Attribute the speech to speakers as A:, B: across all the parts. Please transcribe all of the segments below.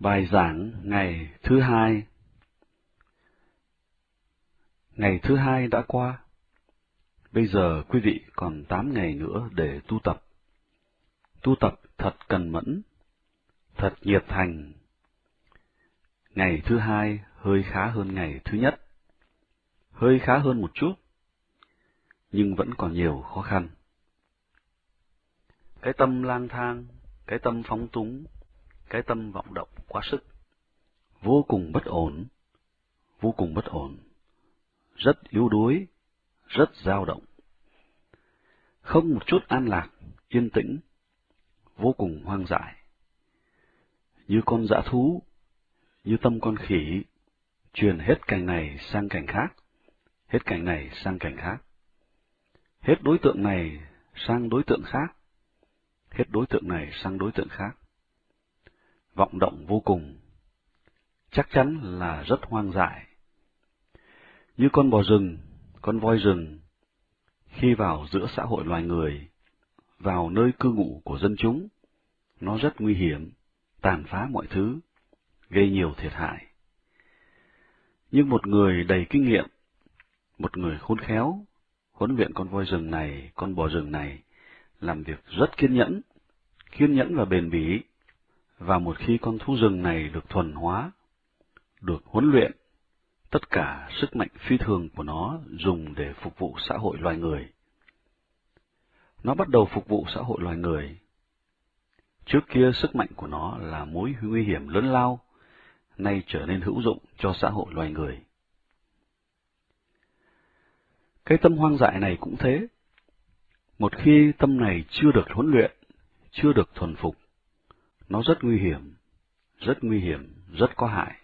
A: Bài giảng ngày thứ hai Ngày thứ hai đã qua. Bây giờ quý vị còn tám ngày nữa để tu tập. Tu tập thật cần mẫn, thật nhiệt thành. Ngày thứ hai hơi khá hơn ngày thứ nhất. Hơi khá hơn một chút, nhưng vẫn còn nhiều khó khăn. Cái tâm lang thang, cái tâm phóng túng, cái tâm vọng động quá sức, vô cùng bất ổn, vô cùng bất ổn, rất yếu đuối, rất dao động. Không một chút an lạc, yên tĩnh, vô cùng hoang dại. Như con dã thú, như tâm con khỉ, truyền hết cảnh này sang cảnh khác, hết cảnh này sang cảnh khác, hết đối tượng này sang đối tượng khác, hết đối tượng này sang đối tượng khác vọng động vô cùng, chắc chắn là rất hoang dại. Như con bò rừng, con voi rừng, khi vào giữa xã hội loài người, vào nơi cư ngụ của dân chúng, nó rất nguy hiểm, tàn phá mọi thứ, gây nhiều thiệt hại. Nhưng một người đầy kinh nghiệm, một người khôn khéo, huấn luyện con voi rừng này, con bò rừng này, làm việc rất kiên nhẫn, kiên nhẫn và bền bỉ, và một khi con thú rừng này được thuần hóa, được huấn luyện, tất cả sức mạnh phi thường của nó dùng để phục vụ xã hội loài người. Nó bắt đầu phục vụ xã hội loài người. Trước kia sức mạnh của nó là mối nguy hiểm lớn lao, nay trở nên hữu dụng cho xã hội loài người. Cái tâm hoang dại này cũng thế. Một khi tâm này chưa được huấn luyện, chưa được thuần phục, nó rất nguy hiểm, rất nguy hiểm, rất có hại.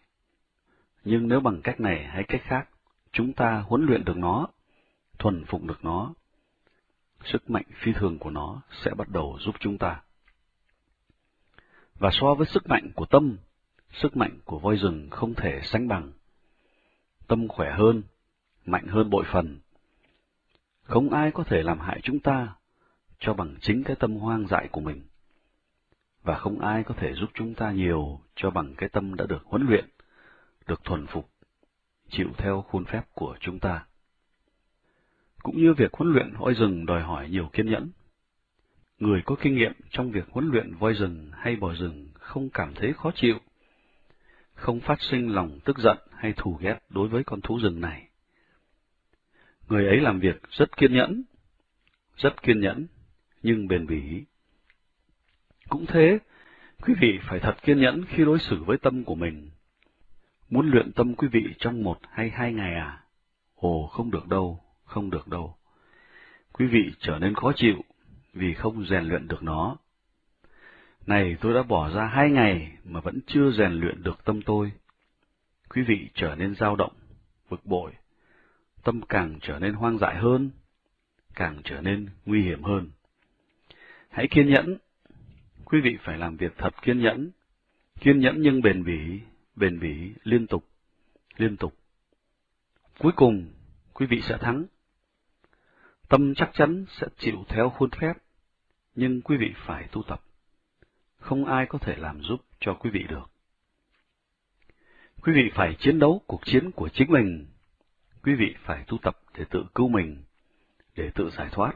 A: Nhưng nếu bằng cách này hay cách khác, chúng ta huấn luyện được nó, thuần phục được nó, sức mạnh phi thường của nó sẽ bắt đầu giúp chúng ta. Và so với sức mạnh của tâm, sức mạnh của voi rừng không thể sánh bằng. Tâm khỏe hơn, mạnh hơn bội phần. Không ai có thể làm hại chúng ta cho bằng chính cái tâm hoang dại của mình và không ai có thể giúp chúng ta nhiều cho bằng cái tâm đã được huấn luyện, được thuần phục, chịu theo khuôn phép của chúng ta. Cũng như việc huấn luyện voi rừng đòi hỏi nhiều kiên nhẫn. Người có kinh nghiệm trong việc huấn luyện voi rừng hay bò rừng không cảm thấy khó chịu, không phát sinh lòng tức giận hay thù ghét đối với con thú rừng này. Người ấy làm việc rất kiên nhẫn, rất kiên nhẫn, nhưng bền bỉ cũng thế, quý vị phải thật kiên nhẫn khi đối xử với tâm của mình. Muốn luyện tâm quý vị trong một hay hai ngày à? Ồ, không được đâu, không được đâu. Quý vị trở nên khó chịu vì không rèn luyện được nó. Này, tôi đã bỏ ra hai ngày mà vẫn chưa rèn luyện được tâm tôi. Quý vị trở nên dao động, bực bội, tâm càng trở nên hoang dại hơn, càng trở nên nguy hiểm hơn. Hãy kiên nhẫn, quý vị phải làm việc thật kiên nhẫn, kiên nhẫn nhưng bền bỉ, bền bỉ liên tục, liên tục. Cuối cùng, quý vị sẽ thắng. Tâm chắc chắn sẽ chịu theo khuôn phép, nhưng quý vị phải tu tập. Không ai có thể làm giúp cho quý vị được. Quý vị phải chiến đấu cuộc chiến của chính mình. Quý vị phải tu tập để tự cứu mình, để tự giải thoát.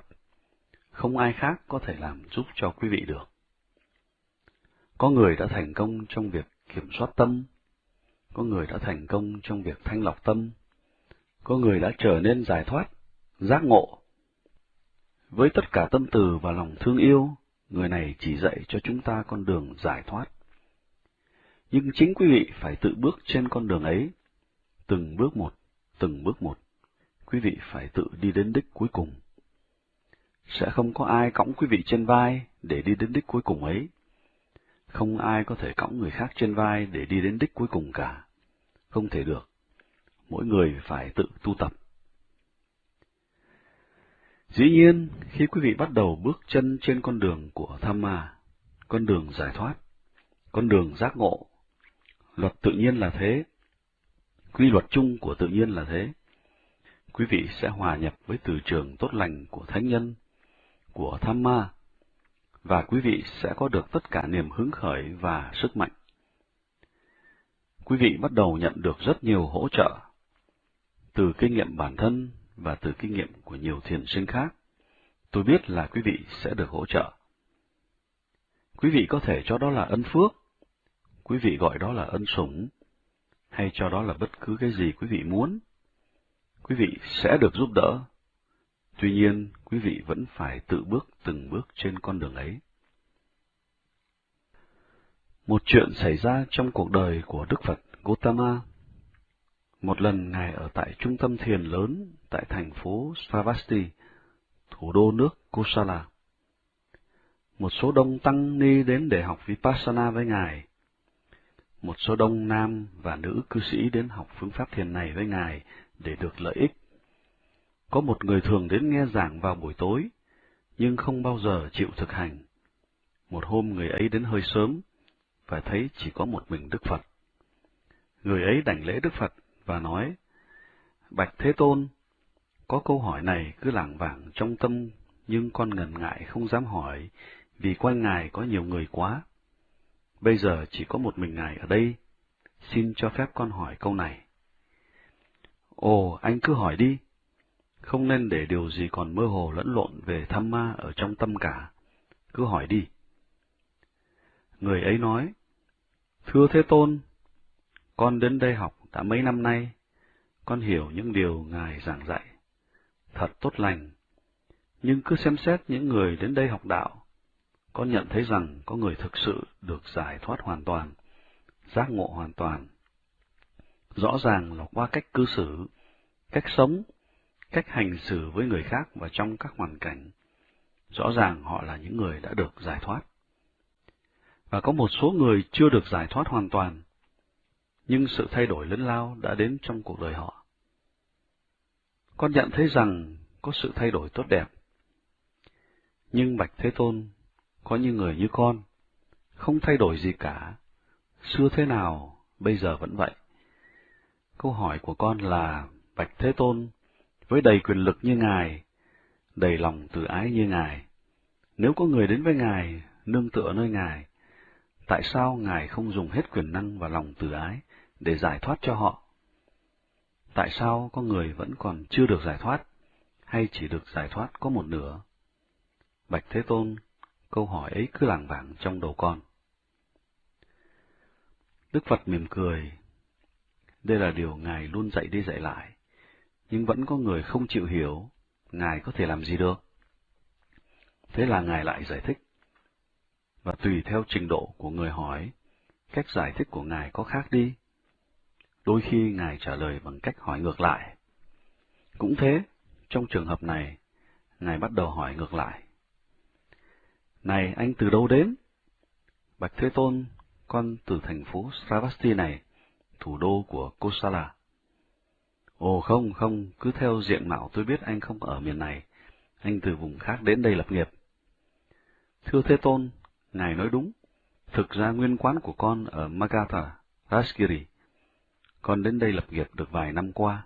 A: Không ai khác có thể làm giúp cho quý vị được. Có người đã thành công trong việc kiểm soát tâm, có người đã thành công trong việc thanh lọc tâm, có người đã trở nên giải thoát, giác ngộ. Với tất cả tâm từ và lòng thương yêu, người này chỉ dạy cho chúng ta con đường giải thoát. Nhưng chính quý vị phải tự bước trên con đường ấy, từng bước một, từng bước một. Quý vị phải tự đi đến đích cuối cùng. Sẽ không có ai cõng quý vị trên vai để đi đến đích cuối cùng ấy. Không ai có thể cõng người khác trên vai để đi đến đích cuối cùng cả. Không thể được. Mỗi người phải tự tu tập. Dĩ nhiên, khi quý vị bắt đầu bước chân trên con đường của tham ma, con đường giải thoát, con đường giác ngộ, luật tự nhiên là thế, quy luật chung của tự nhiên là thế, quý vị sẽ hòa nhập với từ trường tốt lành của thánh nhân, của tham ma, và quý vị sẽ có được tất cả niềm hứng khởi và sức mạnh. quý vị bắt đầu nhận được rất nhiều hỗ trợ từ kinh nghiệm bản thân và từ kinh nghiệm của nhiều thiền sinh khác. Tôi biết là quý vị sẽ được hỗ trợ. Quý vị có thể cho đó là ân phước, quý vị gọi đó là ân sủng, hay cho đó là bất cứ cái gì quý vị muốn. Quý vị sẽ được giúp đỡ. Tuy nhiên, quý vị vẫn phải tự bước từng bước trên con đường ấy. Một chuyện xảy ra trong cuộc đời của Đức Phật Gautama. Một lần Ngài ở tại trung tâm thiền lớn tại thành phố Savasti, thủ đô nước Kosala. Một số đông tăng ni đến để học Vipassana với Ngài. Một số đông nam và nữ cư sĩ đến học phương pháp thiền này với Ngài để được lợi ích. Có một người thường đến nghe giảng vào buổi tối, nhưng không bao giờ chịu thực hành. Một hôm người ấy đến hơi sớm, và thấy chỉ có một mình Đức Phật. Người ấy đảnh lễ Đức Phật và nói, Bạch Thế Tôn, có câu hỏi này cứ lảng vảng trong tâm, nhưng con ngần ngại không dám hỏi, vì quanh Ngài có nhiều người quá. Bây giờ chỉ có một mình Ngài ở đây, xin cho phép con hỏi câu này. Ồ, anh cứ hỏi đi, không nên để điều gì còn mơ hồ lẫn lộn về tham ma ở trong tâm cả, cứ hỏi đi. Người ấy nói, Thưa Thế Tôn, con đến đây học đã mấy năm nay, con hiểu những điều Ngài giảng dạy, thật tốt lành. Nhưng cứ xem xét những người đến đây học đạo, con nhận thấy rằng có người thực sự được giải thoát hoàn toàn, giác ngộ hoàn toàn. Rõ ràng là qua cách cư xử, cách sống, cách hành xử với người khác và trong các hoàn cảnh. Rõ ràng họ là những người đã được giải thoát và có một số người chưa được giải thoát hoàn toàn, nhưng sự thay đổi lớn lao đã đến trong cuộc đời họ. Con nhận thấy rằng có sự thay đổi tốt đẹp. Nhưng Bạch Thế Tôn, có những người như con, không thay đổi gì cả, xưa thế nào, bây giờ vẫn vậy. Câu hỏi của con là, Bạch Thế Tôn, với đầy quyền lực như Ngài, đầy lòng từ ái như Ngài, nếu có người đến với Ngài, nương tựa nơi Ngài, tại sao Ngài không dùng hết quyền năng và lòng từ ái để giải thoát cho họ? Tại sao có người vẫn còn chưa được giải thoát, hay chỉ được giải thoát có một nửa? Bạch Thế Tôn, câu hỏi ấy cứ lảng vảng trong đầu con. Đức Phật mỉm cười. Đây là điều Ngài luôn dạy đi dạy lại, nhưng vẫn có người không chịu hiểu, Ngài có thể làm gì được? Thế là Ngài lại giải thích và tùy theo trình độ của người hỏi, cách giải thích của Ngài có khác đi. Đôi khi Ngài trả lời bằng cách hỏi ngược lại. Cũng thế, trong trường hợp này, Ngài bắt đầu hỏi ngược lại. Này, anh từ đâu đến? Bạch Thế Tôn, con từ thành phố Sravasti này, thủ đô của Kosala. Ồ không, không, cứ theo diện mạo tôi biết anh không ở miền này, anh từ vùng khác đến đây lập nghiệp. Thưa Thế Tôn, Ngài nói đúng, thực ra nguyên quán của con ở Magatha, Rashgiri. Con đến đây lập nghiệp được vài năm qua.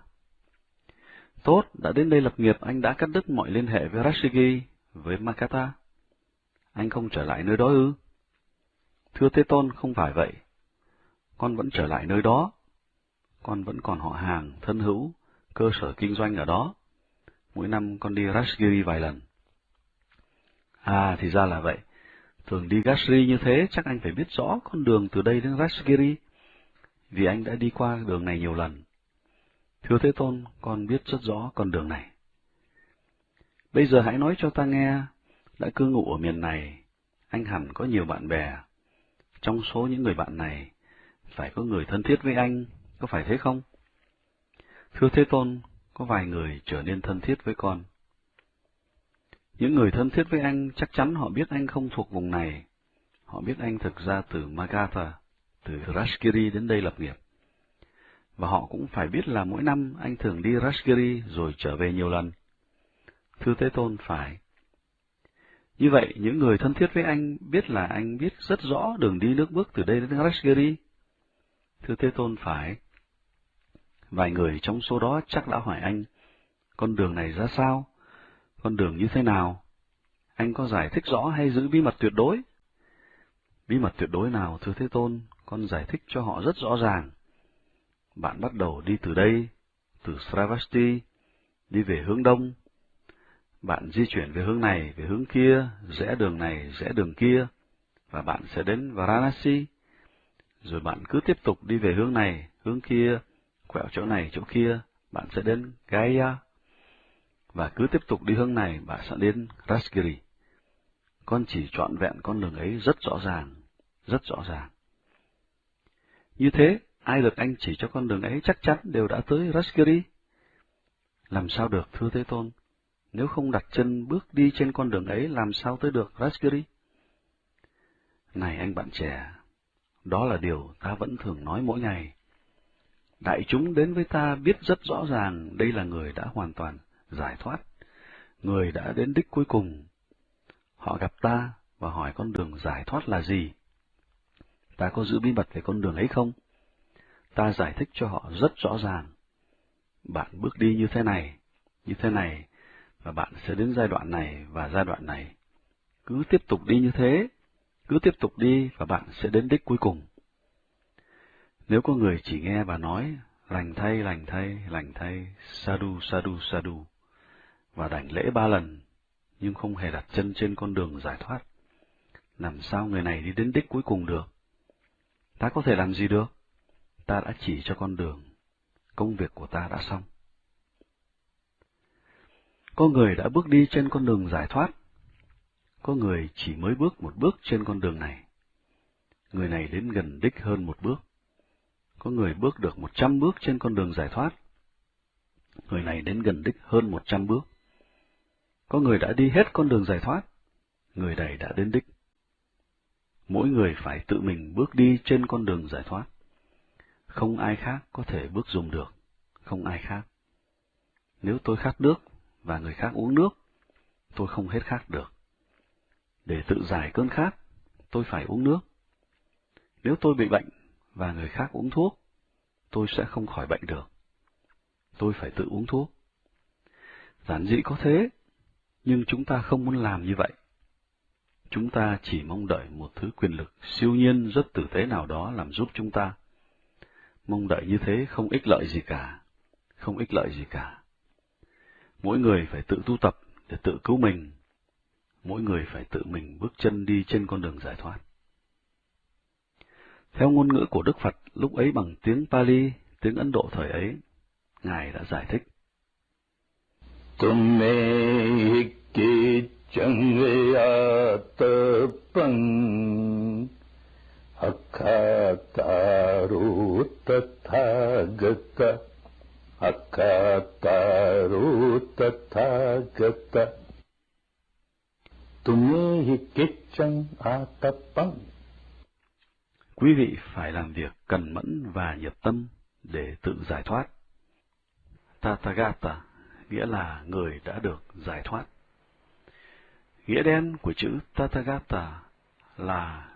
A: Tốt, đã đến đây lập nghiệp, anh đã cắt đứt mọi liên hệ với Rashgiri, với Magatha. Anh không trở lại nơi đó ư? Thưa Thế Tôn, không phải vậy. Con vẫn trở lại nơi đó. Con vẫn còn họ hàng, thân hữu, cơ sở kinh doanh ở đó. Mỗi năm con đi Rashgiri vài lần. À, thì ra là vậy. Thường đi Gashri như thế, chắc anh phải biết rõ con đường từ đây đến Rashgiri, vì anh đã đi qua đường này nhiều lần. Thưa Thế Tôn, con biết rất rõ con đường này. Bây giờ hãy nói cho ta nghe, đã cư ngụ ở miền này, anh hẳn có nhiều bạn bè. Trong số những người bạn này, phải có người thân thiết với anh, có phải thế không? Thưa Thế Tôn, có vài người trở nên thân thiết với con. Những người thân thiết với anh chắc chắn họ biết anh không thuộc vùng này. Họ biết anh thực ra từ Magatha, từ Rashgiri đến đây lập nghiệp. Và họ cũng phải biết là mỗi năm anh thường đi Rashgiri rồi trở về nhiều lần. Thưa Thế Tôn phải. Như vậy, những người thân thiết với anh biết là anh biết rất rõ đường đi nước bước từ đây đến Rashgiri. Thưa Thế Tôn phải. Vài người trong số đó chắc đã hỏi anh, con đường này ra sao? con đường như thế nào? Anh có giải thích rõ hay giữ bí mật tuyệt đối? Bí mật tuyệt đối nào, thưa Thế Tôn, con giải thích cho họ rất rõ ràng. bạn bắt đầu đi từ đây, từ Sravasti, đi về hướng đông. Bạn di chuyển về hướng này, về hướng kia, rẽ đường này, rẽ đường kia, và bạn sẽ đến Varanasi. Rồi bạn cứ tiếp tục đi về hướng này, hướng kia, quẹo chỗ này, chỗ kia, bạn sẽ đến Gaya. Và cứ tiếp tục đi hướng này, bạn sẽ đến Rasgiri. Con chỉ trọn vẹn con đường ấy rất rõ ràng, rất rõ ràng. Như thế, ai được anh chỉ cho con đường ấy chắc chắn đều đã tới Rasgiri. Làm sao được, thưa Thế Tôn? Nếu không đặt chân bước đi trên con đường ấy, làm sao tới được Rasgiri? Này anh bạn trẻ, đó là điều ta vẫn thường nói mỗi ngày. Đại chúng đến với ta biết rất rõ ràng đây là người đã hoàn toàn giải thoát, người đã đến đích cuối cùng. Họ gặp ta và hỏi con đường giải thoát là gì? Ta có giữ bí mật về con đường ấy không? Ta giải thích cho họ rất rõ ràng. Bạn bước đi như thế này, như thế này, và bạn sẽ đến giai đoạn này và giai đoạn này. Cứ tiếp tục đi như thế, cứ tiếp tục đi và bạn sẽ đến đích cuối cùng. Nếu có người chỉ nghe và nói, lành thay, lành thay, lành thay, sadu sadu sadu và đảnh lễ ba lần, nhưng không hề đặt chân trên con đường giải thoát, làm sao người này đi đến đích cuối cùng được? Ta có thể làm gì được? Ta đã chỉ cho con đường, công việc của ta đã xong. Có người đã bước đi trên con đường giải thoát, có người chỉ mới bước một bước trên con đường này. Người này đến gần đích hơn một bước. Có người bước được một trăm bước trên con đường giải thoát. Người này đến gần đích hơn một trăm bước. Có người đã đi hết con đường giải thoát. Người này đã đến đích. Mỗi người phải tự mình bước đi trên con đường giải thoát. Không ai khác có thể bước dùng được. Không ai khác. Nếu tôi khát nước và người khác uống nước, tôi không hết khát được. Để tự giải cơn khát, tôi phải uống nước. Nếu tôi bị bệnh và người khác uống thuốc, tôi sẽ không khỏi bệnh được. Tôi phải tự uống thuốc. Giản dị có thế, nhưng chúng ta không muốn làm như vậy. Chúng ta chỉ mong đợi một thứ quyền lực siêu nhiên rất tử tế nào đó làm giúp chúng ta. Mong đợi như thế không ích lợi gì cả, không ích lợi gì cả. Mỗi người phải tự tu tập để tự cứu mình mỗi người phải tự mình bước chân đi trên con đường giải thoát. Theo ngôn ngữ của Đức Phật lúc ấy bằng tiếng Pali, tiếng Ấn Độ thời ấy, Ngài đã giải thích.
B: Tumme hikki changyatapang akataru tathagata akataru tathagata
A: Quý vị phải làm việc cần mẫn và nhiệt tâm để tự giải thoát. Tathagata nghĩa là người đã được giải thoát. Nghĩa đen của chữ Tathagata là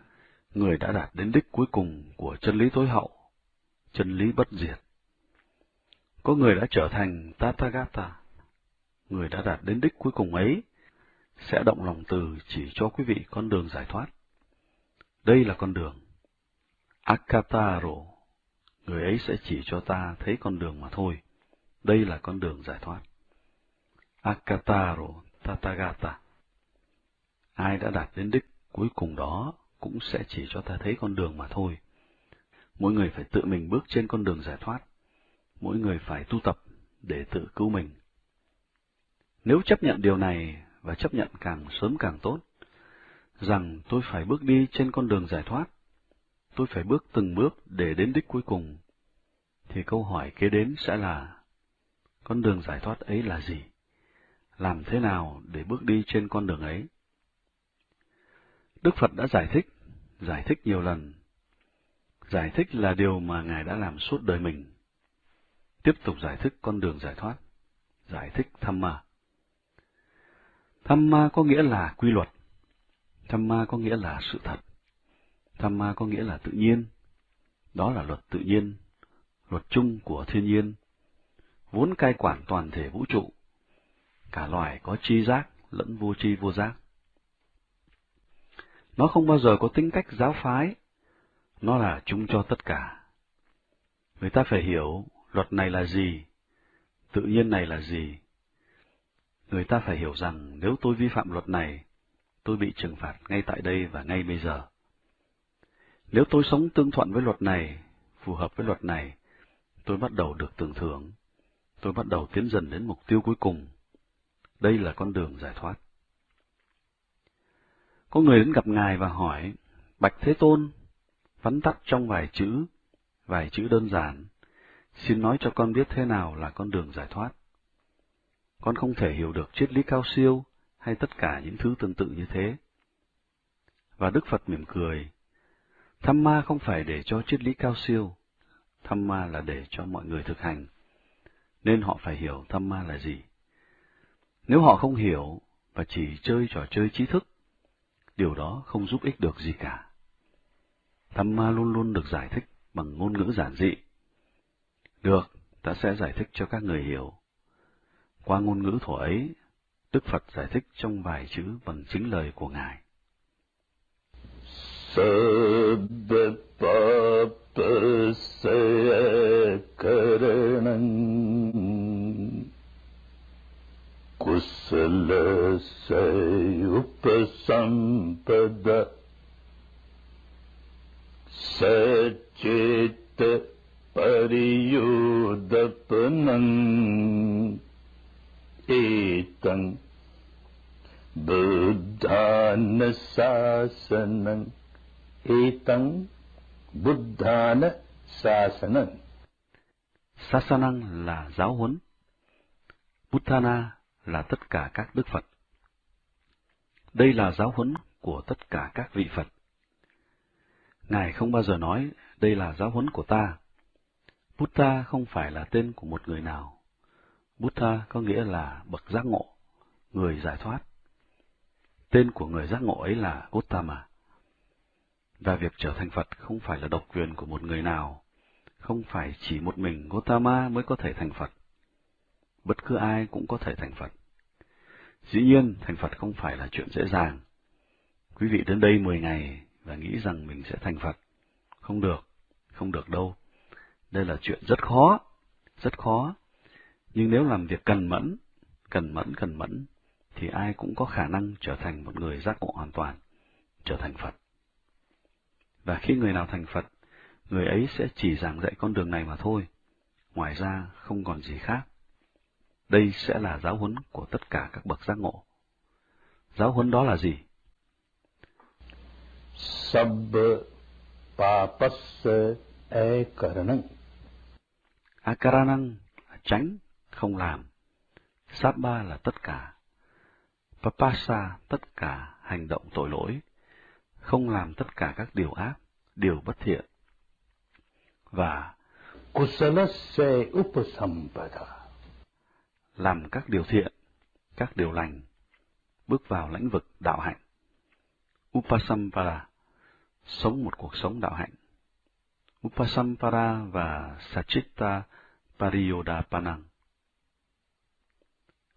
A: người đã đạt đến đích cuối cùng của chân lý tối hậu, chân lý bất diệt. Có người đã trở thành Tathagata, người đã đạt đến đích cuối cùng ấy sẽ động lòng từ chỉ cho quý vị con đường giải thoát. Đây là con đường. Akataro, người ấy sẽ chỉ cho ta thấy con đường mà thôi. Đây là con đường giải thoát. Akataro Tathagata. Ai đã đạt đến đích cuối cùng đó cũng sẽ chỉ cho ta thấy con đường mà thôi. Mỗi người phải tự mình bước trên con đường giải thoát. Mỗi người phải tu tập để tự cứu mình. Nếu chấp nhận điều này và chấp nhận càng sớm càng tốt, rằng tôi phải bước đi trên con đường giải thoát, tôi phải bước từng bước để đến đích cuối cùng, thì câu hỏi kế đến sẽ là, con đường giải thoát ấy là gì? Làm thế nào để bước đi trên con đường ấy? Đức Phật đã giải thích, giải thích nhiều lần. Giải thích là điều mà Ngài đã làm suốt đời mình. Tiếp tục giải thích con đường giải thoát, giải thích tham ma. Tham ma có nghĩa là quy luật. Dhamma có nghĩa là sự thật. Dhamma có nghĩa là tự nhiên. Đó là luật tự nhiên, luật chung của thiên nhiên, vốn cai quản toàn thể vũ trụ. Cả loài có chi giác lẫn vô chi vô giác. Nó không bao giờ có tính cách giáo phái, nó là chung cho tất cả. Người ta phải hiểu luật này là gì, tự nhiên này là gì. Người ta phải hiểu rằng nếu tôi vi phạm luật này, tôi bị trừng phạt ngay tại đây và ngay bây giờ. Nếu tôi sống tương thuận với luật này, phù hợp với luật này, tôi bắt đầu được tưởng thưởng, tôi bắt đầu tiến dần đến mục tiêu cuối cùng. Đây là con đường giải thoát. Có người đến gặp Ngài và hỏi, Bạch Thế Tôn, vắn tắt trong vài chữ, vài chữ đơn giản, xin nói cho con biết thế nào là con đường giải thoát. Con không thể hiểu được triết lý cao siêu hay tất cả những thứ tương tự như thế. Và Đức Phật mỉm cười, tham ma không phải để cho triết lý cao siêu, tham ma là để cho mọi người thực hành, nên họ phải hiểu tham ma là gì. Nếu họ không hiểu và chỉ chơi trò chơi trí thức, điều đó không giúp ích được gì cả. Tham ma luôn luôn được giải thích bằng ngôn ngữ giản dị. Được, ta sẽ giải thích cho các người hiểu. Qua ngôn ngữ thổ ấy, Đức Phật giải thích trong vài chữ bằng chính lời của Ngài.
B: शब्दपापशयकरणम् कुशलशयुपसम्पद सचेत परियोदपनम्। एतम् बुद्धानशासनम् etang buddhana sasanang.
A: Sasanang là giáo huấn. Buddhana là tất cả các đức Phật. Đây là giáo huấn của tất cả các vị Phật. Ngài không bao giờ nói đây là giáo huấn của ta. Buddha không phải là tên của một người nào. Buddha có nghĩa là bậc giác ngộ, người giải thoát. Tên của người giác ngộ ấy là Uttama. Và việc trở thành Phật không phải là độc quyền của một người nào, không phải chỉ một mình Gautama mới có thể thành Phật. Bất cứ ai cũng có thể thành Phật. Dĩ nhiên, thành Phật không phải là chuyện dễ dàng. Quý vị đến đây 10 ngày và nghĩ rằng mình sẽ thành Phật. Không được, không được đâu. Đây là chuyện rất khó, rất khó. Nhưng nếu làm việc cần mẫn, cần mẫn, cần mẫn, thì ai cũng có khả năng trở thành một người giác ngộ hoàn toàn, trở thành Phật. Và khi người nào thành Phật, người ấy sẽ chỉ giảng dạy con đường này mà thôi. Ngoài ra không còn gì khác. Đây sẽ là giáo huấn của tất cả các bậc giác ngộ. Giáo huấn đó là gì?
B: Sab papassa akaranam
A: Akaranang là tránh, không làm. Sabba là tất cả. Papasa tất cả hành động tội lỗi, không làm tất cả các điều ác, điều bất thiện. Và
B: kusalassa upasampada
A: làm các điều thiện, các điều lành, bước vào lĩnh vực đạo hạnh. Upasampada, sống một cuộc sống đạo hạnh. Upasampara và Sachitta Pariyodapanang.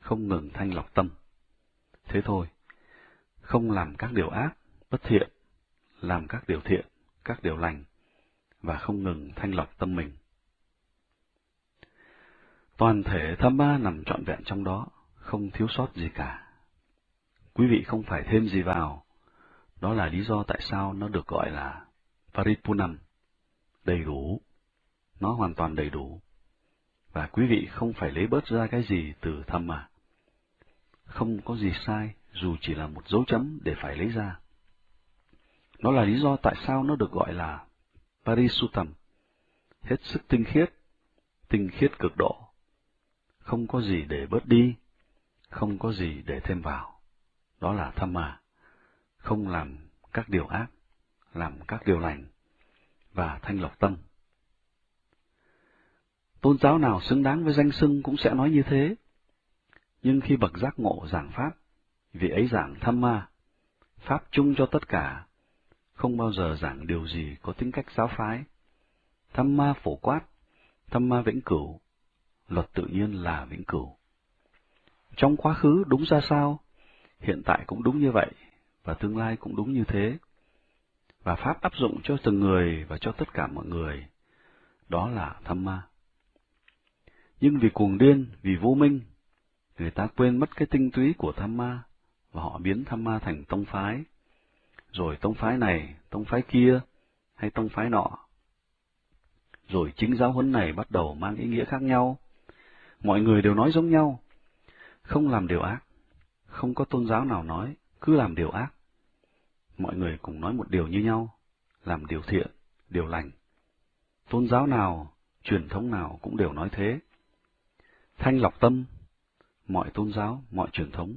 A: Không ngừng thanh lọc tâm. Thế thôi, không làm các điều ác, bất thiện, làm các điều thiện, các điều lành, và không ngừng thanh lọc tâm mình. Toàn thể tham ba nằm trọn vẹn trong đó, không thiếu sót gì cả. Quý vị không phải thêm gì vào, đó là lý do tại sao nó được gọi là Paripunam, đầy đủ. Nó hoàn toàn đầy đủ. Và quý vị không phải lấy bớt ra cái gì từ tham mà. Không có gì sai, dù chỉ là một dấu chấm để phải lấy ra. Nó là lý do tại sao nó được gọi là Parisutam, hết sức tinh khiết, tinh khiết cực độ. Không có gì để bớt đi, không có gì để thêm vào. Đó là tham mà không làm các điều ác, làm các điều lành, và thanh lọc tâm. Tôn giáo nào xứng đáng với danh xưng cũng sẽ nói như thế. Nhưng khi bậc giác ngộ giảng Pháp, vị ấy giảng tham ma, Pháp chung cho tất cả, không bao giờ giảng điều gì có tính cách giáo phái. tham ma phổ quát, tham ma vĩnh cửu, luật tự nhiên là vĩnh cửu. Trong quá khứ đúng ra sao, hiện tại cũng đúng như vậy, và tương lai cũng đúng như thế. Và Pháp áp dụng cho từng người và cho tất cả mọi người. đó là tham ma. Nhưng vì cuồng điên, vì vô minh, người ta quên mất cái tinh túy của tham ma, và họ biến tham ma thành tông phái. Rồi tông phái này, tông phái kia, hay tông phái nọ. Rồi chính giáo huấn này bắt đầu mang ý nghĩa khác nhau. Mọi người đều nói giống nhau, không làm điều ác, không có tôn giáo nào nói, cứ làm điều ác. Mọi người cùng nói một điều như nhau, làm điều thiện, điều lành. Tôn giáo nào, truyền thống nào cũng đều nói thế. Thanh lọc tâm, mọi tôn giáo, mọi truyền thống,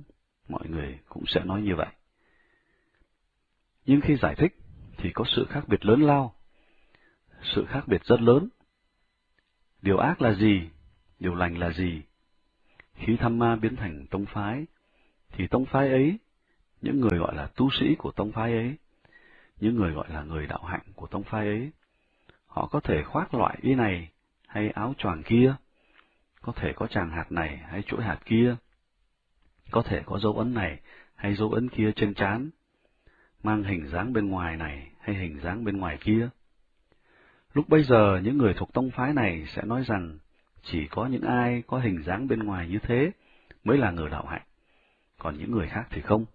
A: mọi người cũng sẽ nói như vậy. Nhưng khi giải thích, thì có sự khác biệt lớn lao. Sự khác biệt rất lớn. Điều ác là gì? Điều lành là gì? Khi tham ma biến thành tông phái, thì tông phái ấy, những người gọi là tu sĩ của tông phái ấy, những người gọi là người đạo hạnh của tông phái ấy, họ có thể khoác loại y này hay áo choàng kia, có thể có tràng hạt này hay chuỗi hạt kia, có thể có dấu ấn này hay dấu ấn kia trên trán, mang hình dáng bên ngoài này hay hình dáng bên ngoài kia. Lúc bây giờ, những người thuộc tông phái này sẽ nói rằng chỉ có những ai có hình dáng bên ngoài như thế mới là người đạo hạnh, còn những người khác thì không.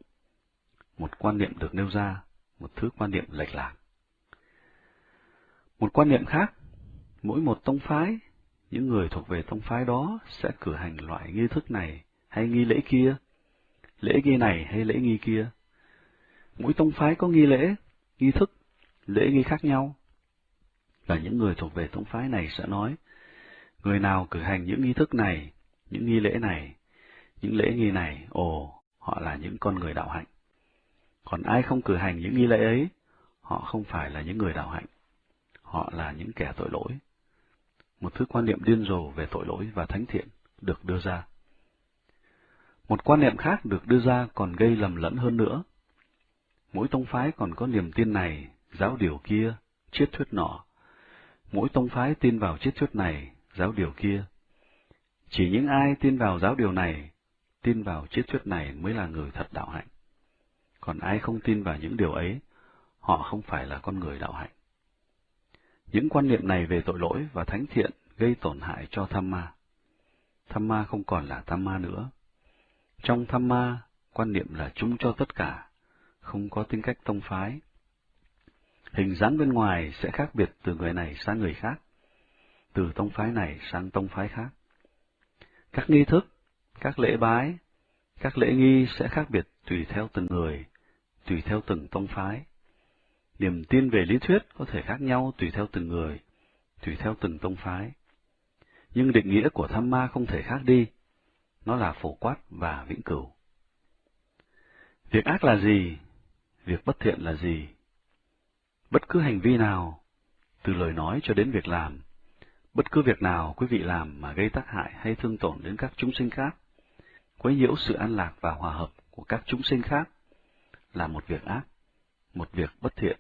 A: Một quan niệm được nêu ra, một thứ quan niệm lệch lạc. Một quan niệm khác, mỗi một tông phái, những người thuộc về tông phái đó sẽ cử hành loại nghi thức này hay nghi lễ kia, lễ nghi này hay lễ nghi kia. Mỗi tông phái có nghi lễ, nghi thức, lễ nghi khác nhau. Và những người thuộc về tông phái này sẽ nói, người nào cử hành những nghi thức này, những nghi lễ này, những lễ nghi này, ồ, họ là những con người đạo hạnh. Còn ai không cử hành những nghi lễ ấy, họ không phải là những người đạo hạnh. Họ là những kẻ tội lỗi. Một thứ quan niệm điên rồ về tội lỗi và thánh thiện được đưa ra. Một quan niệm khác được đưa ra còn gây lầm lẫn hơn nữa. Mỗi tông phái còn có niềm tin này, giáo điều kia, triết thuyết nọ. Mỗi tông phái tin vào triết thuyết này, giáo điều kia. Chỉ những ai tin vào giáo điều này, tin vào triết thuyết này mới là người thật đạo hạnh. Còn ai không tin vào những điều ấy, họ không phải là con người đạo hạnh. Những quan niệm này về tội lỗi và thánh thiện gây tổn hại cho tham ma. Tham ma không còn là tham ma nữa. Trong tham ma, quan niệm là chung cho tất cả, không có tính cách tông phái. Hình dáng bên ngoài sẽ khác biệt từ người này sang người khác, từ tông phái này sang tông phái khác. Các nghi thức, các lễ bái, các lễ nghi sẽ khác biệt tùy theo từng người, tùy theo từng tông phái. Niềm tin về lý thuyết có thể khác nhau tùy theo từng người, tùy theo từng tông phái. Nhưng định nghĩa của tham ma không thể khác đi, nó là phổ quát và vĩnh cửu. Việc ác là gì? Việc bất thiện là gì? Bất cứ hành vi nào, từ lời nói cho đến việc làm, bất cứ việc nào quý vị làm mà gây tác hại hay thương tổn đến các chúng sinh khác, quấy nhiễu sự an lạc và hòa hợp của các chúng sinh khác, là một việc ác, một việc bất thiện.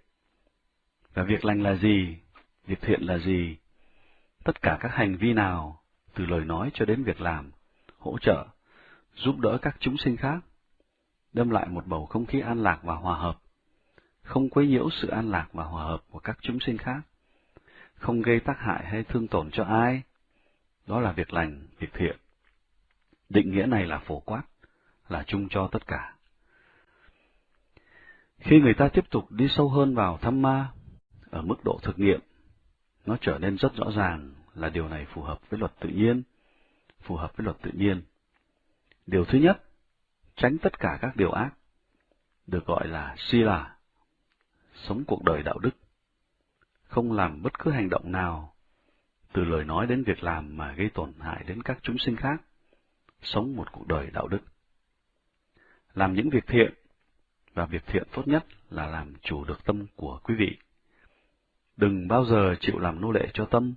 A: Và việc lành là gì? Việc thiện là gì? Tất cả các hành vi nào, từ lời nói cho đến việc làm, hỗ trợ, giúp đỡ các chúng sinh khác, đem lại một bầu không khí an lạc và hòa hợp, không quấy nhiễu sự an lạc và hòa hợp của các chúng sinh khác, không gây tác hại hay thương tổn cho ai. Đó là việc lành, việc thiện. Định nghĩa này là phổ quát, là chung cho tất cả. Khi người ta tiếp tục đi sâu hơn vào thăm ma, ở mức độ thực nghiệm, nó trở nên rất rõ ràng là điều này phù hợp với luật tự nhiên, phù hợp với luật tự nhiên. Điều thứ nhất, tránh tất cả các điều ác, được gọi là sila, sống cuộc đời đạo đức, không làm bất cứ hành động nào, từ lời nói đến việc làm mà gây tổn hại đến các chúng sinh khác, sống một cuộc đời đạo đức. Làm những việc thiện, và việc thiện tốt nhất là làm chủ được tâm của quý vị. Đừng bao giờ chịu làm nô lệ cho tâm.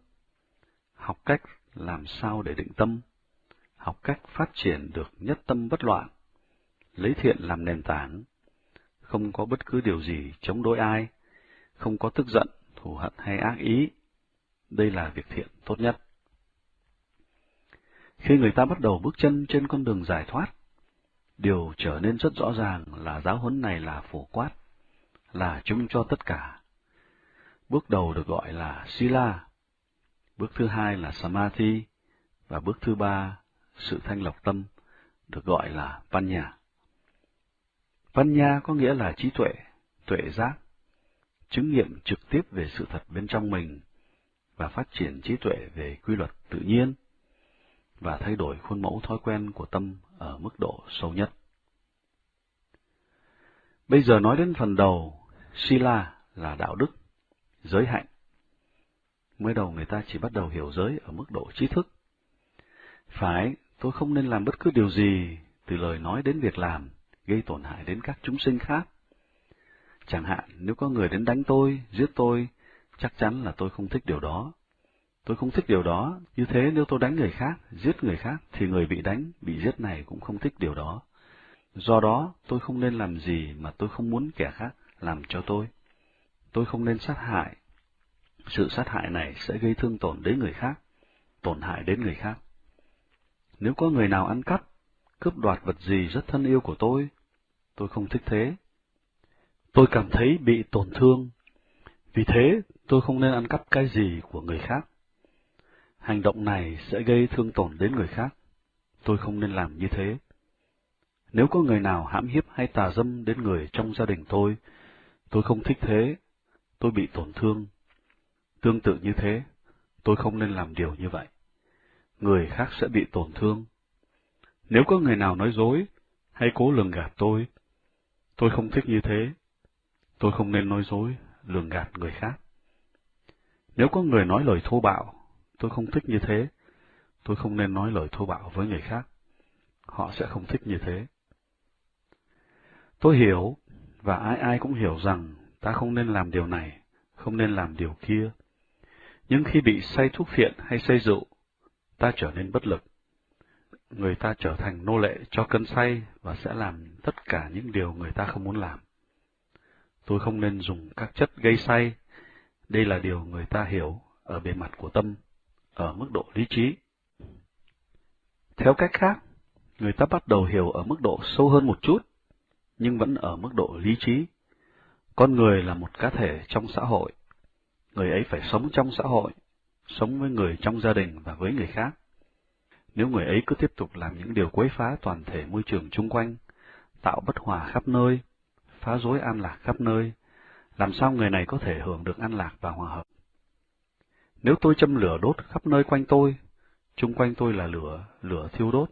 A: Học cách làm sao để định tâm, học cách phát triển được nhất tâm bất loạn, lấy thiện làm nền tảng, không có bất cứ điều gì chống đối ai, không có tức giận, thù hận hay ác ý. Đây là việc thiện tốt nhất. Khi người ta bắt đầu bước chân trên con đường giải thoát, điều trở nên rất rõ ràng là giáo huấn này là phổ quát, là chung cho tất cả. Bước đầu được gọi là Sila. Bước thứ hai là Samadhi, và bước thứ ba, sự thanh lọc tâm, được gọi là Panya. Văn nha có nghĩa là trí tuệ, tuệ giác, chứng nghiệm trực tiếp về sự thật bên trong mình và phát triển trí tuệ về quy luật tự nhiên và thay đổi khuôn mẫu thói quen của tâm ở mức độ sâu nhất. Bây giờ nói đến phần đầu, Sila là đạo đức, giới hạnh. Mới đầu người ta chỉ bắt đầu hiểu giới ở mức độ trí thức. Phải, tôi không nên làm bất cứ điều gì, từ lời nói đến việc làm, gây tổn hại đến các chúng sinh khác. Chẳng hạn, nếu có người đến đánh tôi, giết tôi, chắc chắn là tôi không thích điều đó. Tôi không thích điều đó, như thế nếu tôi đánh người khác, giết người khác, thì người bị đánh, bị giết này cũng không thích điều đó. Do đó, tôi không nên làm gì mà tôi không muốn kẻ khác làm cho tôi. Tôi không nên sát hại. Sự sát hại này sẽ gây thương tổn đến người khác, tổn hại đến người khác. Nếu có người nào ăn cắp, cướp đoạt vật gì rất thân yêu của tôi, tôi không thích thế. Tôi cảm thấy bị tổn thương. Vì thế, tôi không nên ăn cắp cái gì của người khác. Hành động này sẽ gây thương tổn đến người khác. Tôi không nên làm như thế. Nếu có người nào hãm hiếp hay tà dâm đến người trong gia đình tôi, tôi không thích thế, tôi bị tổn thương. Tương tự như thế, tôi không nên làm điều như vậy. Người khác sẽ bị tổn thương. Nếu có người nào nói dối, hay cố lường gạt tôi, tôi không thích như thế. Tôi không nên nói dối, lường gạt người khác. Nếu có người nói lời thô bạo, tôi không thích như thế. Tôi không nên nói lời thô bạo với người khác. Họ sẽ không thích như thế. Tôi hiểu, và ai ai cũng hiểu rằng ta không nên làm điều này, không nên làm điều kia. Nhưng khi bị say thuốc phiện hay say rượu, ta trở nên bất lực. Người ta trở thành nô lệ cho cơn say và sẽ làm tất cả những điều người ta không muốn làm. Tôi không nên dùng các chất gây say. Đây là điều người ta hiểu ở bề mặt của tâm, ở mức độ lý trí. Theo cách khác, người ta bắt đầu hiểu ở mức độ sâu hơn một chút nhưng vẫn ở mức độ lý trí. Con người là một cá thể trong xã hội. Người ấy phải sống trong xã hội, sống với người trong gia đình và với người khác. Nếu người ấy cứ tiếp tục làm những điều quấy phá toàn thể môi trường chung quanh, tạo bất hòa khắp nơi, phá rối an lạc khắp nơi, làm sao người này có thể hưởng được an lạc và hòa hợp? Nếu tôi châm lửa đốt khắp nơi quanh tôi, chung quanh tôi là lửa, lửa thiêu đốt,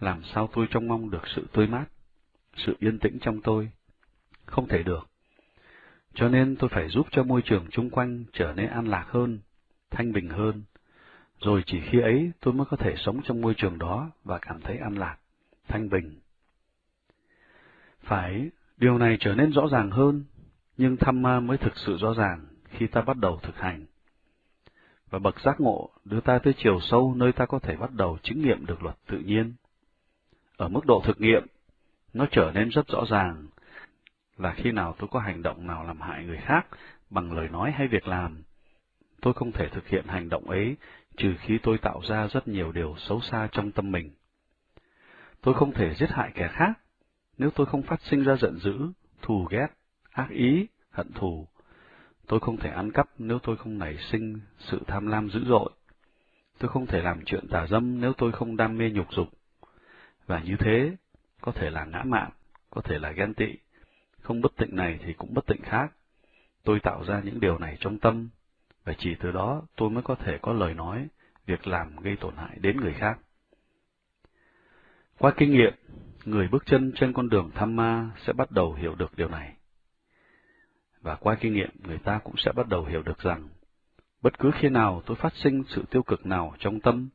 A: làm sao tôi trông mong được sự tươi mát? sự yên tĩnh trong tôi. Không thể được. Cho nên tôi phải giúp cho môi trường chung quanh trở nên an lạc hơn, thanh bình hơn. Rồi chỉ khi ấy tôi mới có thể sống trong môi trường đó và cảm thấy an lạc, thanh bình. Phải, điều này trở nên rõ ràng hơn, nhưng tham ma mới thực sự rõ ràng khi ta bắt đầu thực hành. Và bậc giác ngộ đưa ta tới chiều sâu nơi ta có thể bắt đầu chứng nghiệm được luật tự nhiên. Ở mức độ thực nghiệm, nó trở nên rất rõ ràng là khi nào tôi có hành động nào làm hại người khác bằng lời nói hay việc làm, tôi không thể thực hiện hành động ấy trừ khi tôi tạo ra rất nhiều điều xấu xa trong tâm mình. Tôi không thể giết hại kẻ khác nếu tôi không phát sinh ra giận dữ, thù ghét, ác ý, hận thù. Tôi không thể ăn cắp nếu tôi không nảy sinh sự tham lam dữ dội. Tôi không thể làm chuyện tà dâm nếu tôi không đam mê nhục dục. Và như thế, có thể là ngã mạn, có thể là ghen tị, không bất tịnh này thì cũng bất tịnh khác. Tôi tạo ra những điều này trong tâm, và chỉ từ đó tôi mới có thể có lời nói, việc làm gây tổn hại đến người khác. Qua kinh nghiệm, người bước chân trên con đường tham ma sẽ bắt đầu hiểu được điều này. Và qua kinh nghiệm, người ta cũng sẽ bắt đầu hiểu được rằng, bất cứ khi nào tôi phát sinh sự tiêu cực nào trong tâm,